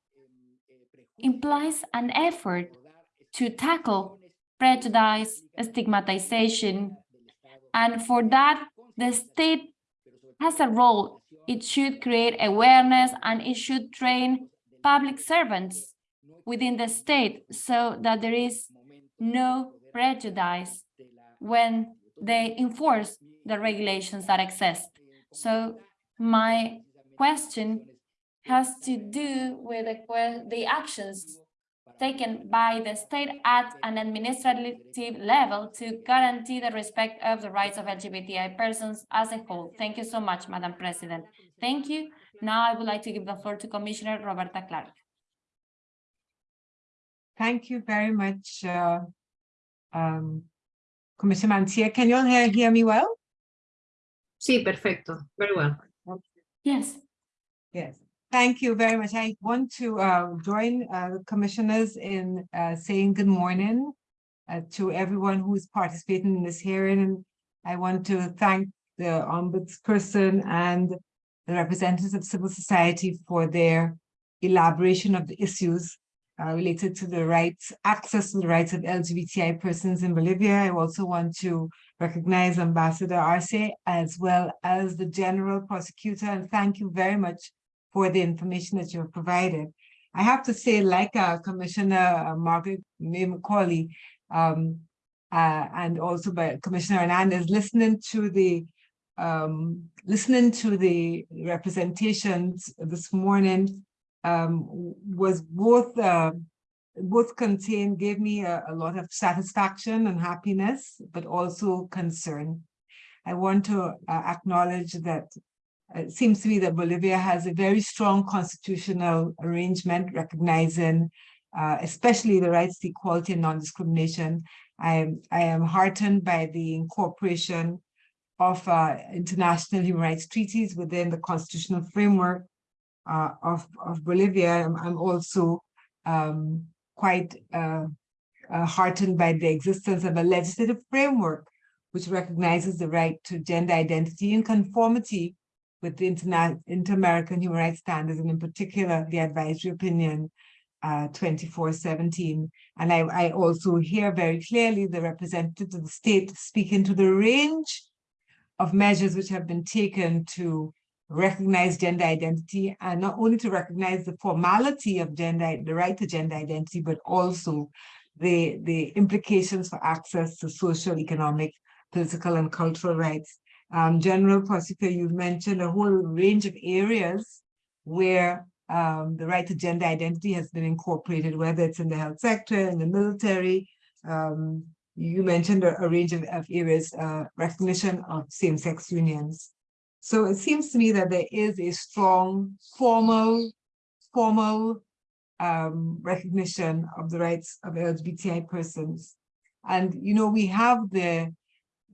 implies an effort to tackle prejudice, stigmatization, and for that, the state has a role. It should create awareness and it should train public servants within the state so that there is no prejudice when they enforce the regulations that exist. So my question has to do with the, the actions taken by the state at an administrative level to guarantee the respect of the rights of LGBTI persons as a whole. Thank you so much, Madam President. Thank you. Now I would like to give the floor to Commissioner Roberta Clarke.
Thank you very much, uh, um, Commissioner Mantilla. Can you all hear, hear me well?
Sí, perfecto. Very well.
Yes.
Yes. Thank you very much. I want to uh, join uh, the commissioners in uh, saying good morning uh, to everyone who is participating in this hearing. And I want to thank the ombudsperson and the representatives of civil society for their elaboration of the issues uh, related to the rights, access to the rights of LGBTI persons in Bolivia. I also want to recognize Ambassador Arce as well as the General Prosecutor and thank you very much for the information that you have provided. I have to say, like uh, Commissioner uh, Margarette May Macaulay, um, uh, and also by Commissioner Hernandez, listening to the um, listening to the representations this morning um, was both uh, both contained gave me a, a lot of satisfaction and happiness, but also concern. I want to uh, acknowledge that it seems to me that Bolivia has a very strong constitutional arrangement recognizing uh, especially the rights to equality and non-discrimination. I am, I am heartened by the incorporation of uh, international human rights treaties within the constitutional framework uh, of, of Bolivia. I'm, I'm also um, quite uh, uh, heartened by the existence of a legislative framework which recognizes the right to gender identity in conformity with the Inter-American Human Rights Standards, and in particular, the advisory opinion uh, 2417. And I, I also hear very clearly the representatives of the state speaking to the range of measures which have been taken to recognize gender identity and not only to recognize the formality of gender, the right to gender identity, but also the, the implications for access to social, economic, political, and cultural rights. Um, General Prosecutor, you've mentioned a whole range of areas where um, the right to gender identity has been incorporated, whether it's in the health sector, in the military. Um, you mentioned a, a range of, of areas, uh, recognition of same-sex unions. So it seems to me that there is a strong formal, formal um, recognition of the rights of LGBTI persons. And, you know, we have the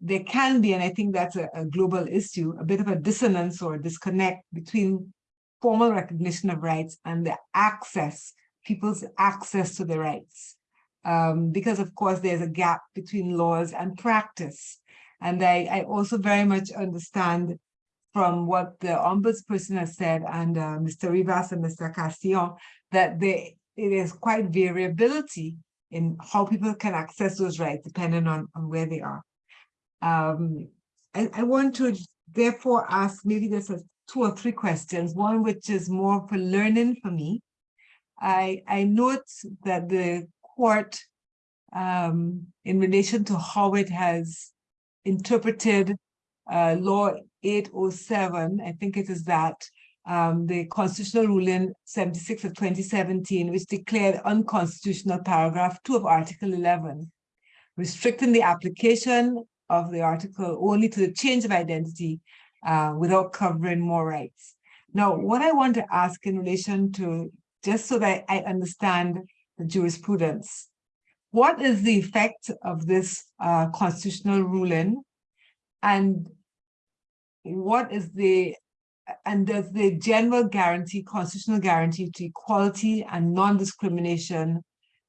there can be, and I think that's a, a, global issue, a bit of a dissonance or a disconnect between formal recognition of rights and the access, people's access to the rights. Um, because of course there's a gap between laws and practice. And I, I also very much understand from what the ombudsperson has said and uh, Mr. Rivas and Mr. Castillon, that there, it is quite variability in how people can access those rights depending on, on where they are. Um, I, I want to therefore ask maybe there's a two or three questions, one which is more for learning for me. I, I note that the court, um, in relation to how it has interpreted uh, law 807, I think it is that, um, the constitutional ruling 76 of 2017, which declared unconstitutional paragraph 2 of Article 11, restricting the application of the article only to the change of identity uh, without covering more rights. Now, what I want to ask in relation to, just so that I understand the jurisprudence, what is the effect of this uh, constitutional ruling and what is the and does the general guarantee, constitutional guarantee to equality and non-discrimination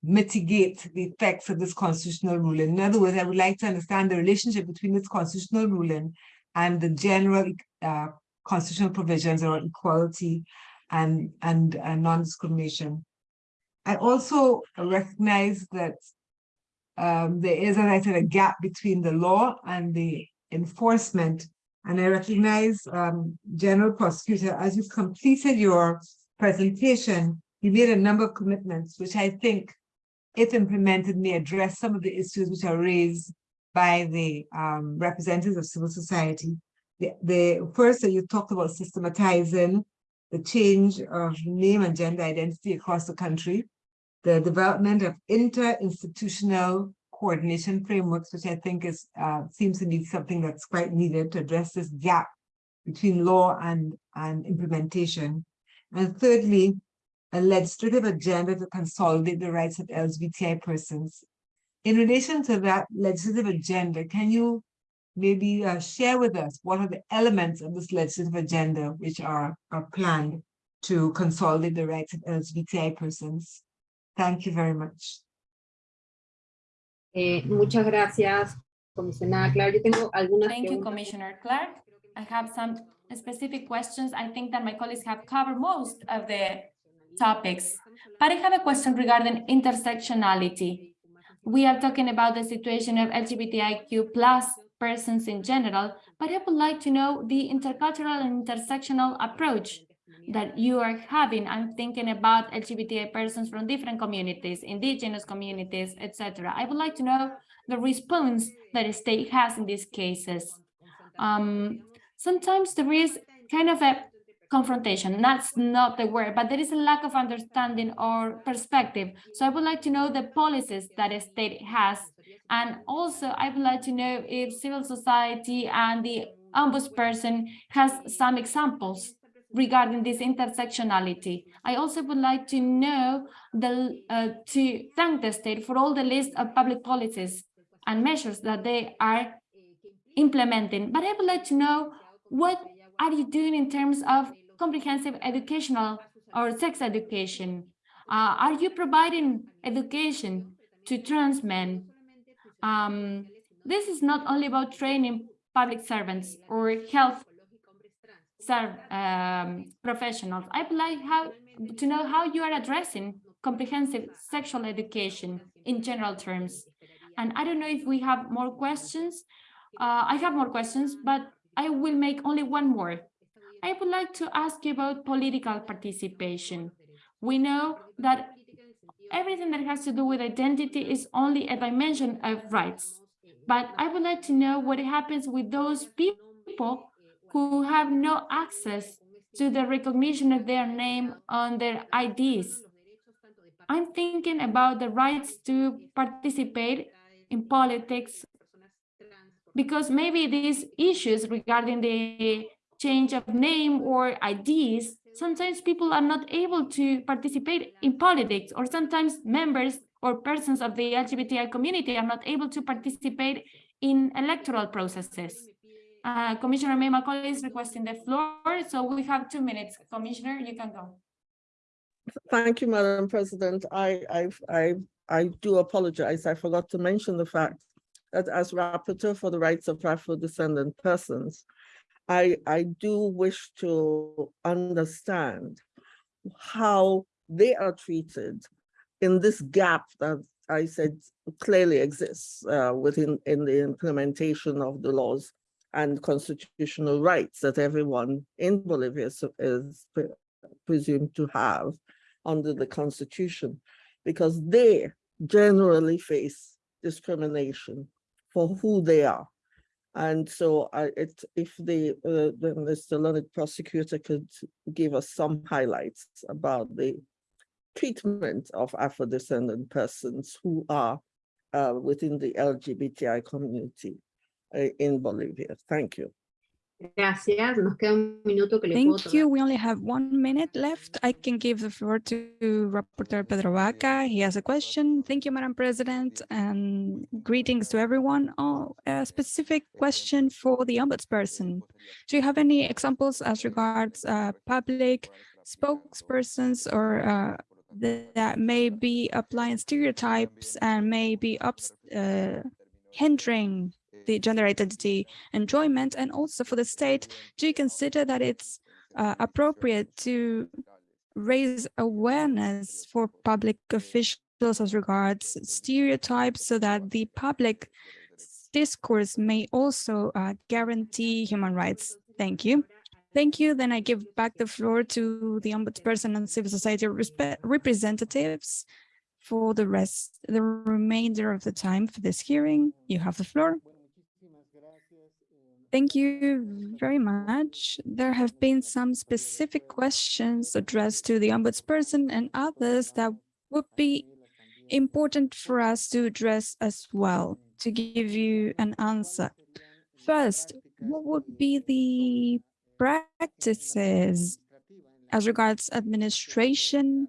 mitigate the effects of this constitutional ruling. In other words, I would like to understand the relationship between this constitutional ruling and the general uh, constitutional provisions around equality and, and uh, non-discrimination. I also recognize that um, there is, as I said, a gap between the law and the enforcement. And I recognize, um, General Prosecutor, as you've completed your presentation, you made a number of commitments, which I think if implemented, may address some of the issues which are raised by the um, representatives of civil society. The, the first that you talked about systematizing the change of name and gender identity across the country, the development of inter-institutional coordination frameworks, which I think is uh, seems to be something that's quite needed to address this gap between law and, and implementation. And thirdly, a legislative agenda to consolidate the rights of LGBTI persons in relation to that legislative agenda, can you maybe uh, share with us what are the elements of this legislative agenda which are, are planned to consolidate the rights of LGBTI persons? Thank you very much.
Eh, muchas gracias, comisionada Clarke. Yo tengo algunas
Thank you. Commissioner Clarke. I have some specific questions. I think that my colleagues have covered most of the topics, but I have a question regarding intersectionality. We are talking about the situation of LGBTIQ plus persons in general, but I would like to know the intercultural and intersectional approach that you are having. I'm thinking about LGBTI persons from different communities, indigenous communities, etc. I would like to know the response that the state has in these cases. Um, sometimes there is kind of a confrontation, that's not the word, but there is a lack of understanding or perspective. So I would like to know the policies that a state has. And also I would like to know if civil society and the ombudsperson has some examples regarding this intersectionality. I also would like to know the uh, to thank the state for all the list of public policies and measures that they are implementing. But I would like to know what are you doing in terms of comprehensive educational or sex education? Uh, are you providing education to trans men? Um, this is not only about training public servants or health um, professionals. I would like how to know how you are addressing comprehensive sexual education in general terms. And I don't know if we have more questions. Uh, I have more questions, but I will make only one more. I would like to ask you about political participation. We know that everything that has to do with identity is only a dimension of rights. But I would like to know what happens with those people who have no access to the recognition of their name on their IDs. I'm thinking about the rights to participate in politics because maybe these issues regarding the change of name or IDs, sometimes people are not able to participate in politics or sometimes members or persons of the LGBTI community are not able to participate in electoral processes. Uh, Commissioner May Macaulay is requesting the floor, so we have two minutes. Commissioner, you can go.
Thank you, Madam President. I, I, I, I do apologize. I forgot to mention the fact that as rapporteur for the rights of Afro-descendant persons, I, I do wish to understand how they are treated in this gap that I said clearly exists uh, within in the implementation of the laws and constitutional rights that everyone in Bolivia is, is pre presumed to have under the constitution, because they generally face discrimination for who they are. And so I, it, if the, uh, the Mr. Learned prosecutor could give us some highlights about the treatment of Afro-descendant persons who are uh, within the LGBTI community uh, in Bolivia. Thank you.
Gracias. Nos queda un minuto que le puedo
Thank you. We only have one minute left. I can give the floor to Rapporteur Pedro Vaca. He has a question. Thank you, Madam President, and greetings to everyone. Oh, a specific question for the ombudsperson. Do you have any examples as regards uh, public spokespersons or uh, that, that may be applying stereotypes and may be ups, uh, hindering the gender identity enjoyment and also for the state do you consider that it's uh, appropriate to raise awareness for public officials as regards stereotypes so that the public discourse may also uh, guarantee human rights? Thank you. Thank you. Then i give back the floor to the ombudsperson and civil society representatives for the rest the remainder of the time for this hearing. You have the floor Thank you very much. There have been some specific questions addressed to the ombudsperson and others that would be important for us to address as well to give you an answer. First, what would be the practices as regards administration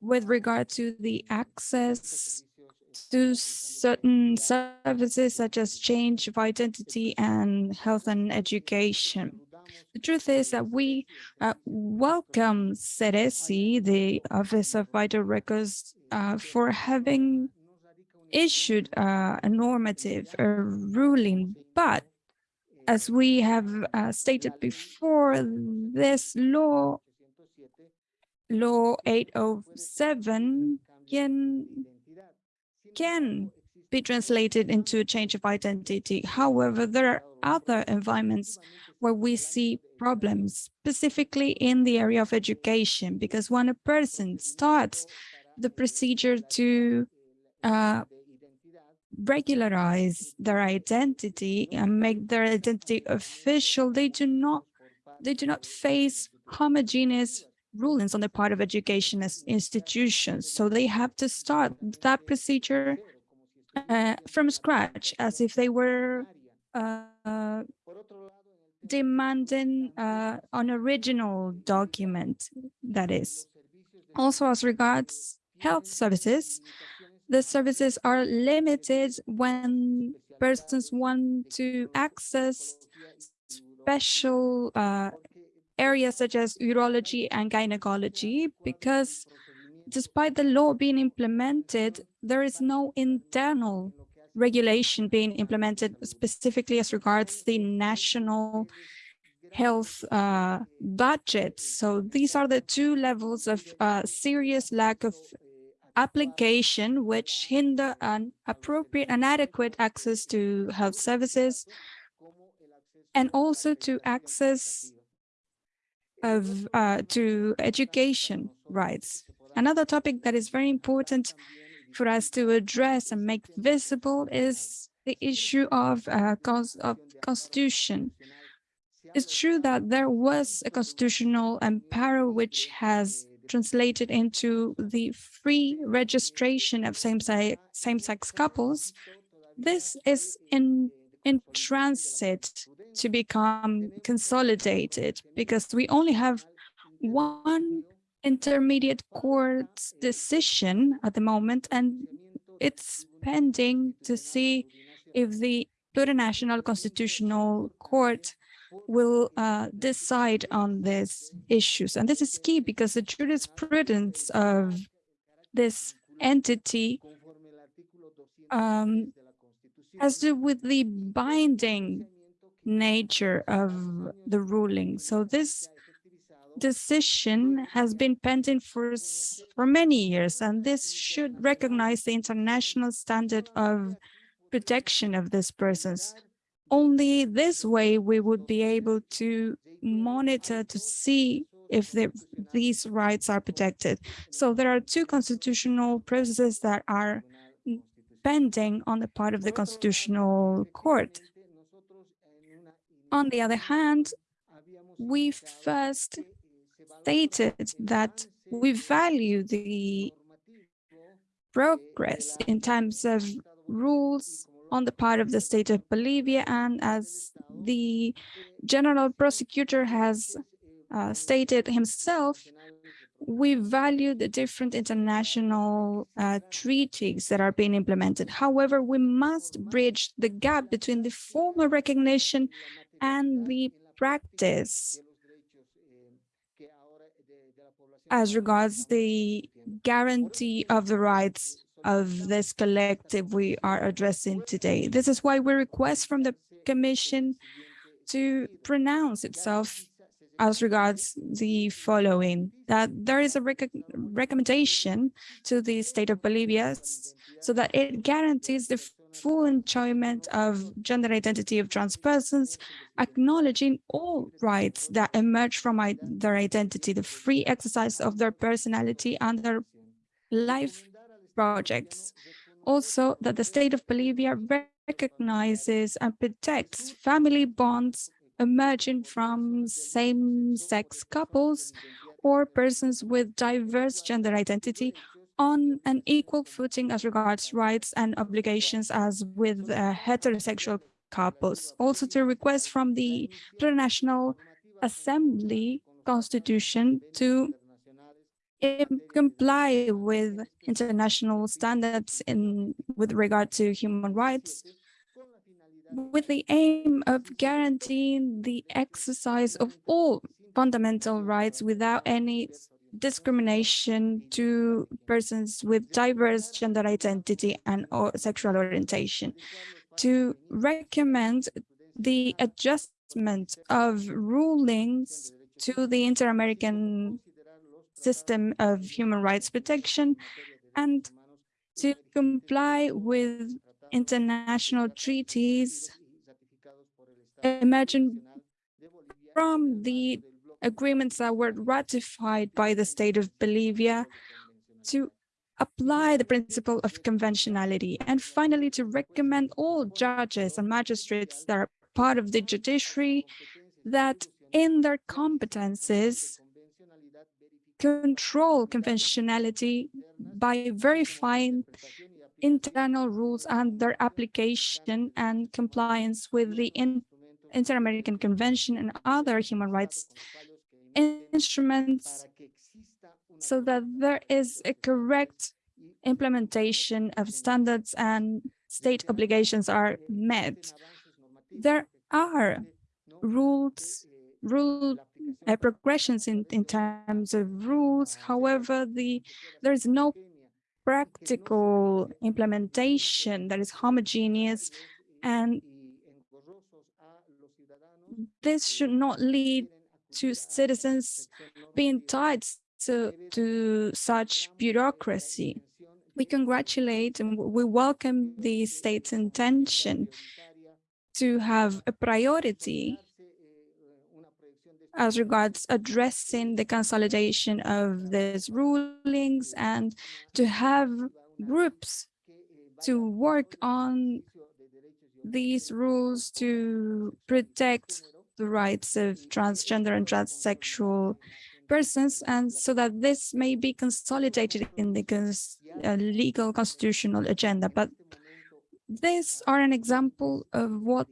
with regard to the access to certain services such as change of identity and health and education. The truth is that we uh, welcome SERECI, the Office of Vital Records, uh, for having issued uh, a normative a ruling, but as we have uh, stated before, this law, Law 807, can, can be translated into a change of identity. However, there are other environments where we see problems, specifically in the area of education, because when a person starts the procedure to uh, regularize their identity and make their identity official, they do not they do not face homogeneous rulings on the part of education institutions. So they have to start that procedure uh, from scratch, as if they were uh, demanding uh, an original document, that is. Also, as regards health services, the services are limited when persons want to access special uh, areas such as urology and gynecology because despite the law being implemented, there is no internal regulation being implemented specifically as regards the national health uh, budget. So these are the two levels of uh, serious lack of application which hinder an appropriate and adequate access to health services and also to access of uh, to education rights. Another topic that is very important for us to address and make visible is the issue of, uh, of constitution. It's true that there was a constitutional amparo which has translated into the free registration of same-sex same couples. This is in, in transit to become consolidated because we only have one intermediate court's decision at the moment, and it's pending to see if the plurinational constitutional court will uh, decide on these issues. And this is key because the jurisprudence of this entity um, has to do with the binding nature of the ruling. So this decision has been pending for, for many years, and this should recognize the international standard of protection of these persons. Only this way we would be able to monitor to see if the, these rights are protected. So there are two constitutional processes that are pending on the part of the Constitutional Court. On the other hand, we first stated that we value the progress in terms of rules on the part of the state of Bolivia and as the general prosecutor has uh, stated himself, we value the different international uh, treaties that are being implemented. However, we must bridge the gap between the formal recognition and the practice as regards the guarantee of the rights of this collective we are addressing today. This is why we request from the Commission to pronounce itself as regards the following, that there is a rec recommendation to the state of Bolivia so that it guarantees the full enjoyment of gender identity of trans persons, acknowledging all rights that emerge from their identity, the free exercise of their personality and their life projects. Also, that the state of Bolivia recognizes and protects family bonds emerging from same-sex couples or persons with diverse gender identity on an equal footing as regards rights and obligations as with uh, heterosexual couples. Also to request from the International Assembly Constitution to comply with international standards in with regard to human rights with the aim of guaranteeing the exercise of all fundamental rights without any discrimination to persons with diverse gender identity and or sexual orientation. To recommend the adjustment of rulings to the Inter-American system of human rights protection and to comply with international treaties emerging from the agreements that were ratified by the state of Bolivia to apply the principle of conventionality and finally to recommend all judges and magistrates that are part of the judiciary that in their competences control conventionality by verifying internal rules and their application and compliance with the in- Inter-American Convention and other human rights instruments so that there is a correct implementation of standards and state obligations are met. There are rules, rule uh, progressions in, in terms of rules. However, the there is no practical implementation that is homogeneous and this should not lead to citizens being tied to, to such bureaucracy. We congratulate and we welcome the state's intention to have a priority as regards addressing the consolidation of these rulings and to have groups to work on these rules to protect the rights of transgender and transsexual persons and so that this may be consolidated in the cons uh, legal constitutional agenda. But these are an example of what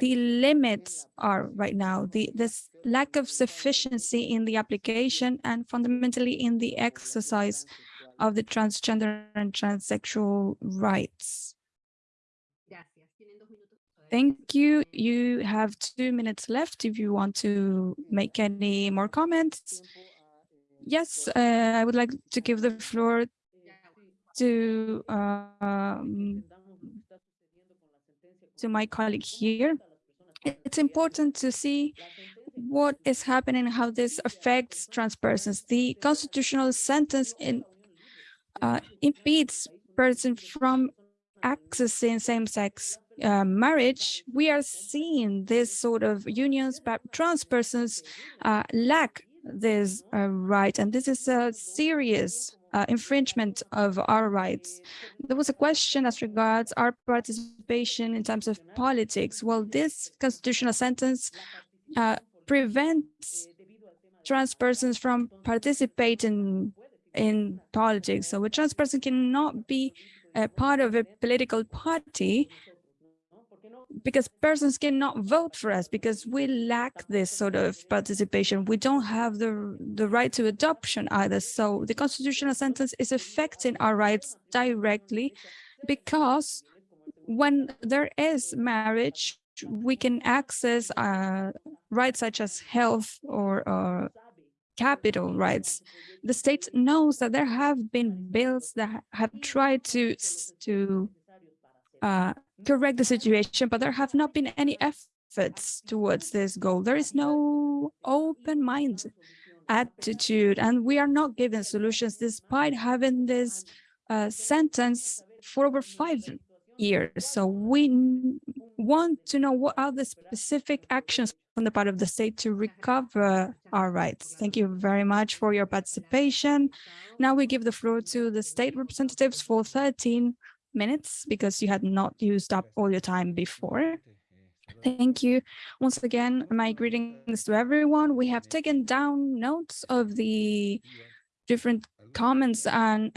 the limits are right now, the this lack of sufficiency in the application and fundamentally in the exercise of the transgender and transsexual rights. Thank you. You have two minutes left if you want to make any more comments. Yes, uh, I would like to give the floor to um, to my colleague here. It's important to see what is happening, how this affects trans persons. The constitutional sentence in, uh, impedes persons from accessing same-sex uh, marriage, we are seeing this sort of unions, but trans persons uh, lack this uh, right, and this is a serious uh, infringement of our rights. There was a question as regards our participation in terms of politics. Well, this constitutional sentence uh, prevents trans persons from participating in politics. So a trans person cannot be a part of a political party because persons cannot vote for us because we lack this sort of participation. We don't have the, the right to adoption either. So the constitutional sentence is affecting our rights directly because when there is marriage, we can access uh, rights such as health or uh, capital rights. The state knows that there have been bills that have tried to, to uh, correct the situation, but there have not been any efforts towards this goal. There is no open mind attitude, and we are not given solutions despite having this uh, sentence for over five years. So we want to know what are the specific actions on the part of the state to recover our rights. Thank you very much for your participation. Now we give the floor to the state representatives for 13 minutes because you had not used up all your time before. Thank you. Once again, my greetings to everyone. We have taken down notes of the different comments and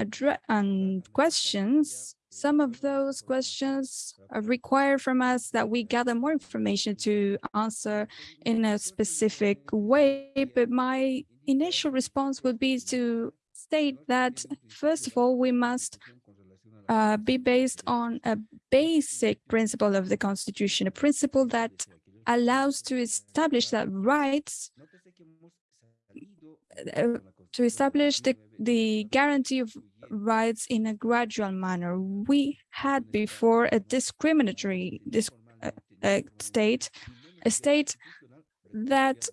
and questions. Some of those questions require from us that we gather more information to answer in a specific way, but my initial response would be to state that, first of all, we must uh, be based on a basic principle of the Constitution, a principle that allows to establish that rights, uh, to establish the, the guarantee of rights in a gradual manner. We had before a discriminatory uh, uh, state, a state that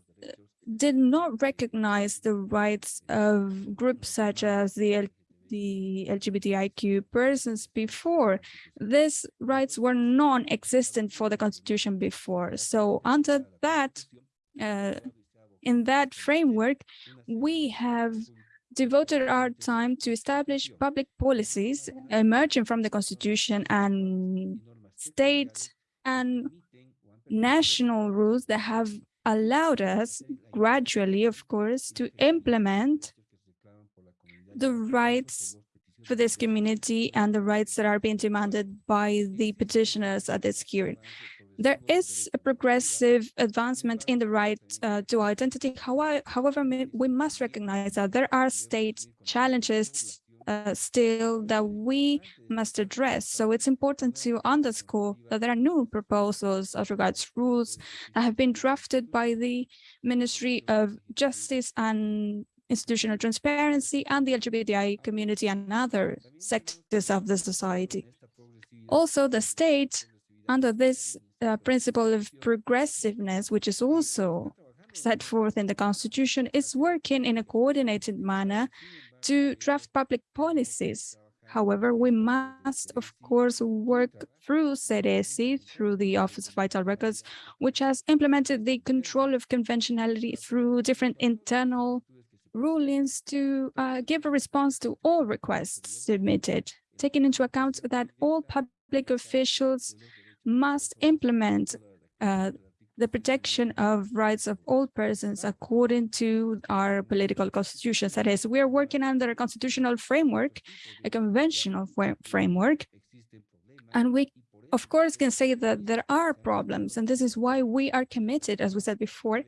did not recognize the rights of groups such as the the LGBTIQ persons before. These rights were non-existent for the constitution before. So under that, uh, in that framework, we have devoted our time to establish public policies emerging from the constitution and state and national rules that have allowed us gradually, of course, to implement the rights for this community and the rights that are being demanded by the petitioners at this hearing. There is a progressive advancement in the right uh, to identity. However, we must recognize that there are state challenges uh, still that we must address. So it's important to underscore that there are new proposals as regards rules that have been drafted by the Ministry of Justice and institutional transparency and the LGBTI community and other sectors of the society. Also, the state, under this uh, principle of progressiveness, which is also set forth in the constitution, is working in a coordinated manner to draft public policies. However, we must, of course, work through CDC, through the Office of Vital Records, which has implemented the control of conventionality through different internal rulings to uh, give a response to all requests submitted, taking into account that all public officials must implement uh, the protection of rights of all persons according to our political constitutions. That is, we are working under a constitutional framework, a conventional framework, and we, of course, can say that there are problems, and this is why we are committed, as we said before,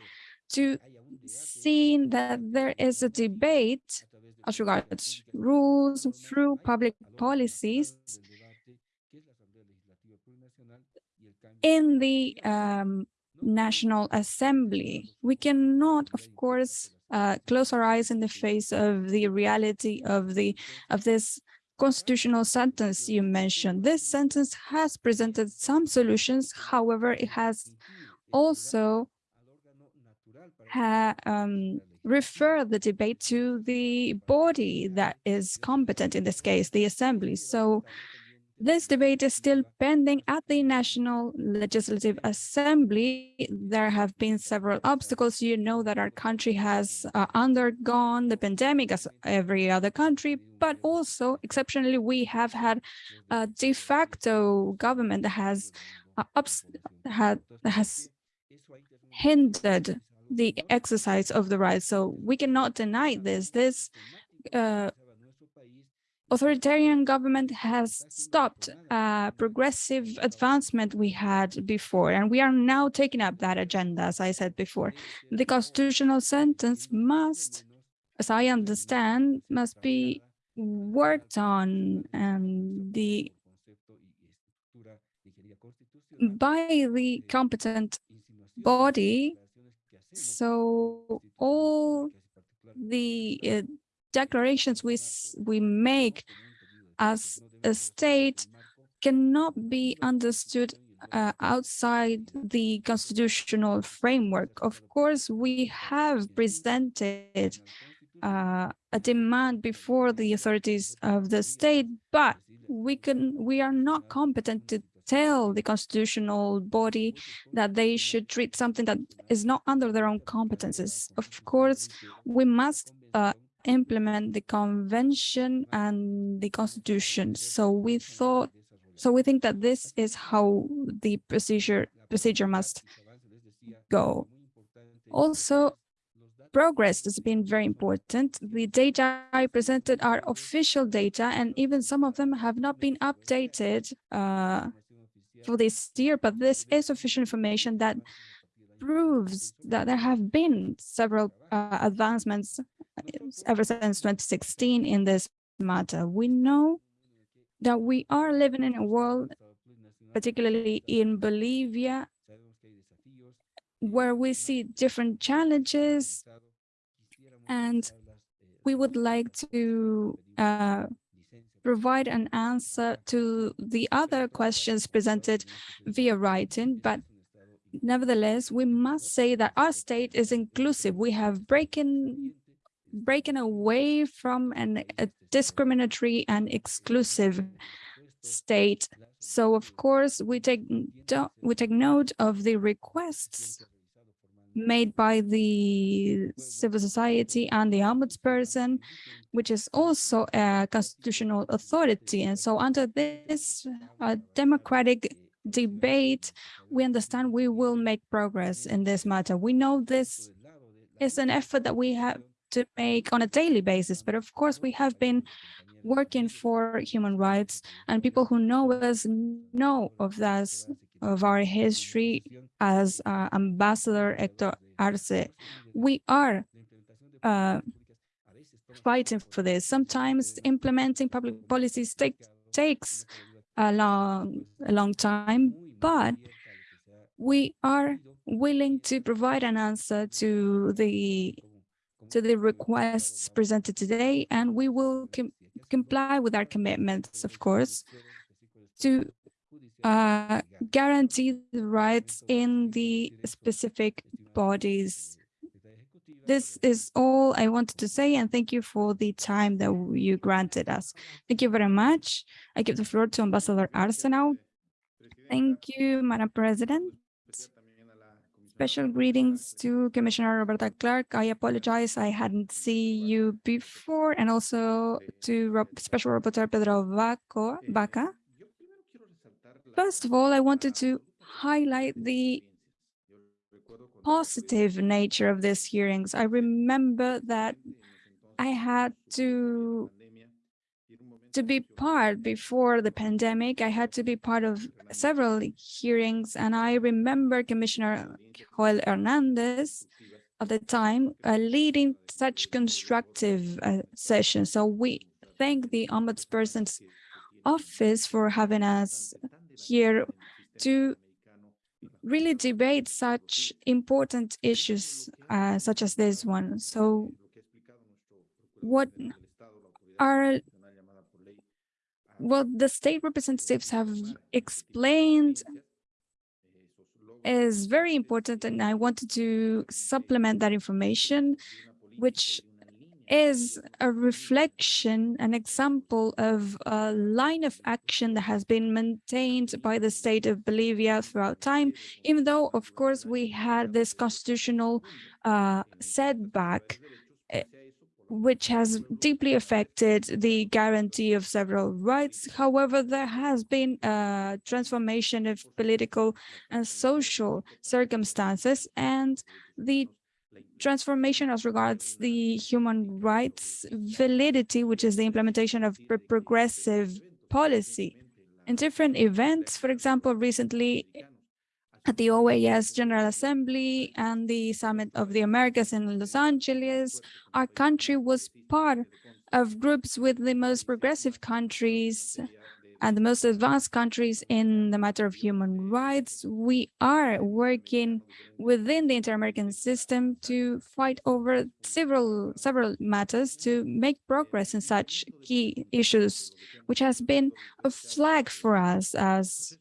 to seeing that there is a debate as regards rules through public policies in the um, National Assembly. We cannot, of course, uh, close our eyes in the face of the reality of the of this constitutional sentence you mentioned. This sentence has presented some solutions. However, it has also um, refer the debate to the body that is competent in this case, the assembly. So this debate is still pending at the National Legislative Assembly. There have been several obstacles. You know that our country has uh, undergone the pandemic as every other country, but also exceptionally, we have had a de facto government that has uh, had, has hindered the exercise of the right. So we cannot deny this. This uh, authoritarian government has stopped uh, progressive advancement we had before, and we are now taking up that agenda, as I said before. The constitutional sentence must, as I understand, must be worked on and the by the competent body so all the uh, declarations we we make as a state cannot be understood uh, outside the constitutional framework. Of course, we have presented uh, a demand before the authorities of the state, but we can we are not competent to tell the constitutional body that they should treat something that is not under their own competences. Of course, we must uh, implement the convention and the constitution. So we thought, so we think that this is how the procedure procedure must go. Also, progress has been very important. The data I presented are official data, and even some of them have not been updated uh, for this year, but this is official information that proves that there have been several uh, advancements ever since 2016 in this matter. We know that we are living in a world, particularly in Bolivia, where we see different challenges and we would like to uh, provide an answer to the other questions presented via writing, but nevertheless, we must say that our state is inclusive. We have breaking breaking away from an, a discriminatory and exclusive state. So of course, we take we take note of the requests made by the civil society and the ombudsperson, which is also a constitutional authority. And so under this uh, democratic debate, we understand we will make progress in this matter. We know this is an effort that we have to make on a daily basis, but of course we have been working for human rights and people who know us know of this of our history as uh, Ambassador Hector Arce. We are uh, fighting for this. Sometimes implementing public policies take, takes a long, a long time, but we are willing to provide an answer to the to the requests presented today, and we will com comply with our commitments, of course, to uh, guarantee the rights in the specific bodies. This is all I wanted to say, and thank you for the time that you granted us. Thank you very much. I give the floor to Ambassador Arsenal. Thank you, Madam President. Special greetings to Commissioner Roberta Clarke. I apologize, I hadn't seen you before, and also to Special Rapporteur Pedro Vaca. First of all, I wanted to highlight the positive nature of these hearings. I remember that I had to to be part before the pandemic. I had to be part of several hearings, and I remember Commissioner Joel Hernandez at the time uh, leading such constructive uh, sessions. So we thank the Ombudsperson's office for having us here to really debate such important issues uh, such as this one. So what are what the state representatives have explained is very important and I wanted to supplement that information, which is a reflection, an example of a line of action that has been maintained by the state of Bolivia throughout time, even though, of course, we had this constitutional uh, setback, eh, which has deeply affected the guarantee of several rights. However, there has been a transformation of political and social circumstances, and the transformation as regards the human rights validity, which is the implementation of progressive policy. In different events, for example, recently at the OAS General Assembly and the Summit of the Americas in Los Angeles, our country was part of groups with the most progressive countries and the most advanced countries in the matter of human rights, we are working within the inter-American system to fight over several several matters to make progress in such key issues, which has been a flag for us as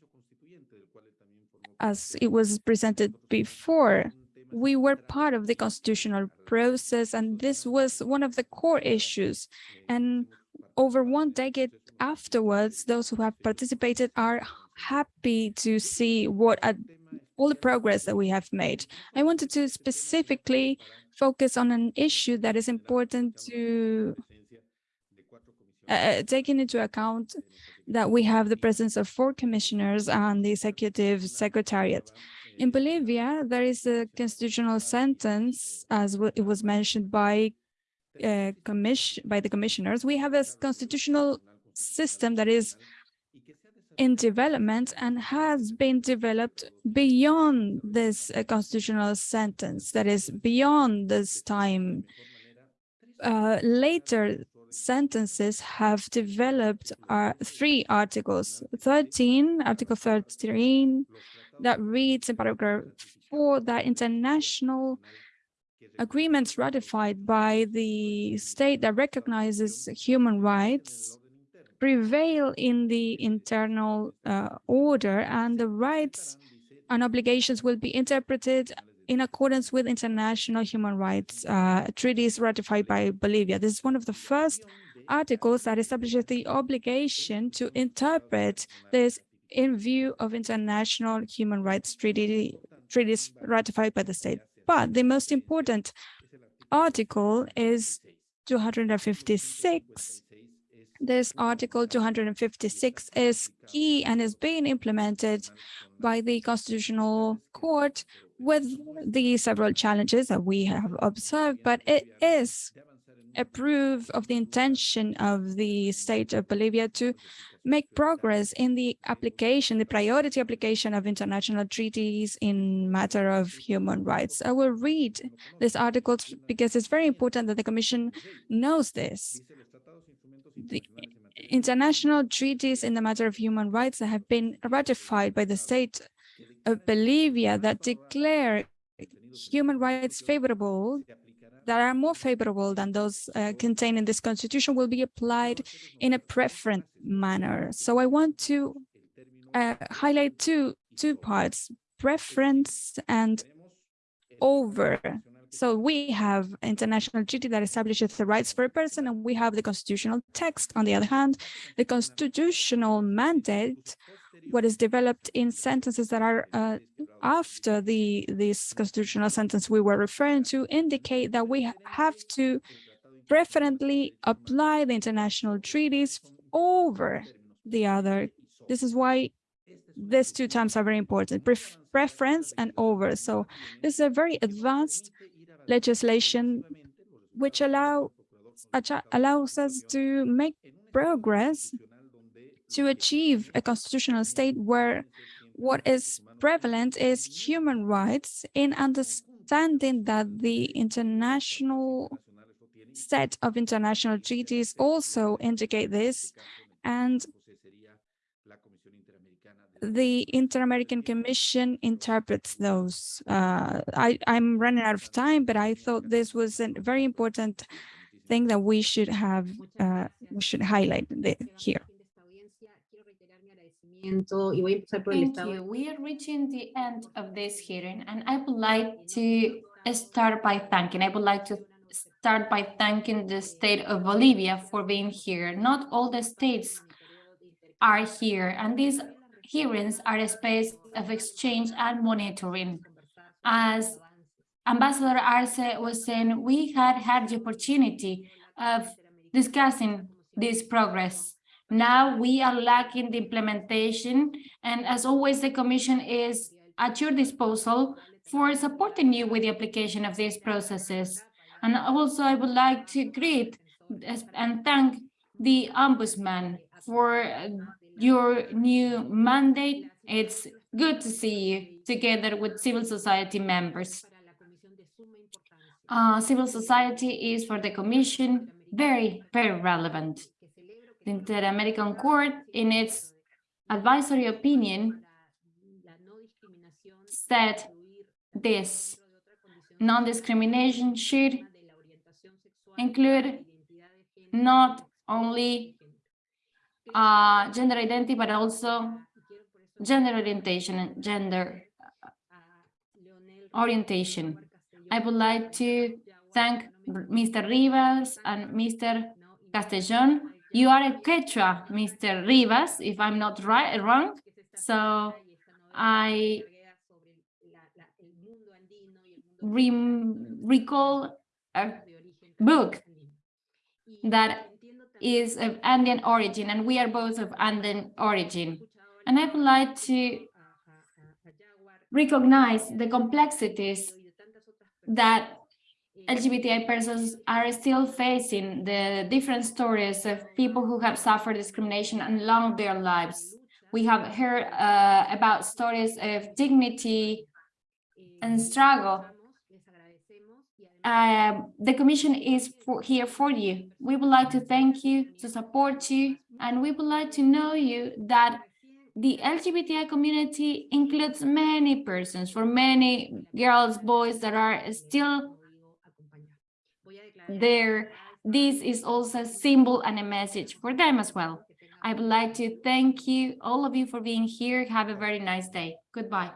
as it was presented before. We were part of the constitutional process, and this was one of the core issues. And over one decade afterwards, those who have participated are happy to see what all the progress that we have made. I wanted to specifically focus on an issue that is important to uh, uh, taking into account that we have the presence of four commissioners and the executive secretariat. In Bolivia, there is a constitutional sentence, as it was mentioned by uh, commission by the commissioners. We have a constitutional system that is in development and has been developed beyond this uh, constitutional sentence, that is beyond this time. Uh, later sentences have developed uh, three articles, 13, Article 13, that reads in paragraph four that international agreements ratified by the state that recognizes human rights prevail in the internal uh, order and the rights and obligations will be interpreted in accordance with international human rights uh, treaties ratified by Bolivia. This is one of the first articles that establishes the obligation to interpret this in view of international human rights treaty, treaties ratified by the state. But the most important article is 256. This article 256 is key and is being implemented by the Constitutional Court with the several challenges that we have observed, but it is a proof of the intention of the state of Bolivia to make progress in the application, the priority application of international treaties in matter of human rights. I will read this article because it's very important that the Commission knows this. The international treaties in the matter of human rights that have been ratified by the state of Bolivia that declare human rights favorable that are more favorable than those uh, contained in this constitution will be applied in a preferent manner. So I want to uh, highlight two, two parts, preference and over. So we have international treaty that establishes the rights for a person, and we have the constitutional text. On the other hand, the constitutional mandate what is developed in sentences that are uh, after the this constitutional sentence we were referring to indicate that we have to preferently apply the international treaties over the other. This is why these two terms are very important, Pref preference and over. So this is a very advanced legislation which allow allows us to make progress to achieve a constitutional state where what is prevalent is human rights in understanding that the international set of international treaties also indicate this and the Inter-American Commission interprets those. Uh, I, I'm running out of time, but I thought this was a very important thing that we should have, uh, we should highlight the, here.
Thank you. We are reaching the end of this hearing, and I would like to start by thanking. I would like to start by thanking the state of Bolivia for being here. Not all the states are here, and these hearings are a space of exchange and monitoring. As Ambassador Arce was saying, we had had the opportunity of discussing this progress now we are lacking the implementation, and as always, the Commission is at your disposal for supporting you with the application of these processes. And also, I would like to greet and thank the Ombudsman for your new mandate. It's good to see you together with civil society members. Uh, civil society is for the Commission very, very relevant. The Inter-American Court, in its advisory opinion, said this non-discrimination should include not only uh, gender identity, but also gender orientation and gender orientation. I would like to thank Mr. Rivas and Mr. Castellon you are a Quechua, Mr. Rivas, if I'm not right wrong. So I re recall a book that is of Andean origin, and we are both of Andean origin. And I would like to recognize the complexities that LGBTI persons are still facing the different stories of people who have suffered discrimination along their lives. We have heard uh, about stories of dignity and struggle. Uh, the commission is for, here for you. We would like to thank you, to support you, and we would like to know you that the LGBTI community includes many persons, for many girls, boys that are still there. This is also a symbol and a message for them as well. I would like to thank you, all of you for being here. Have a very nice day. Goodbye.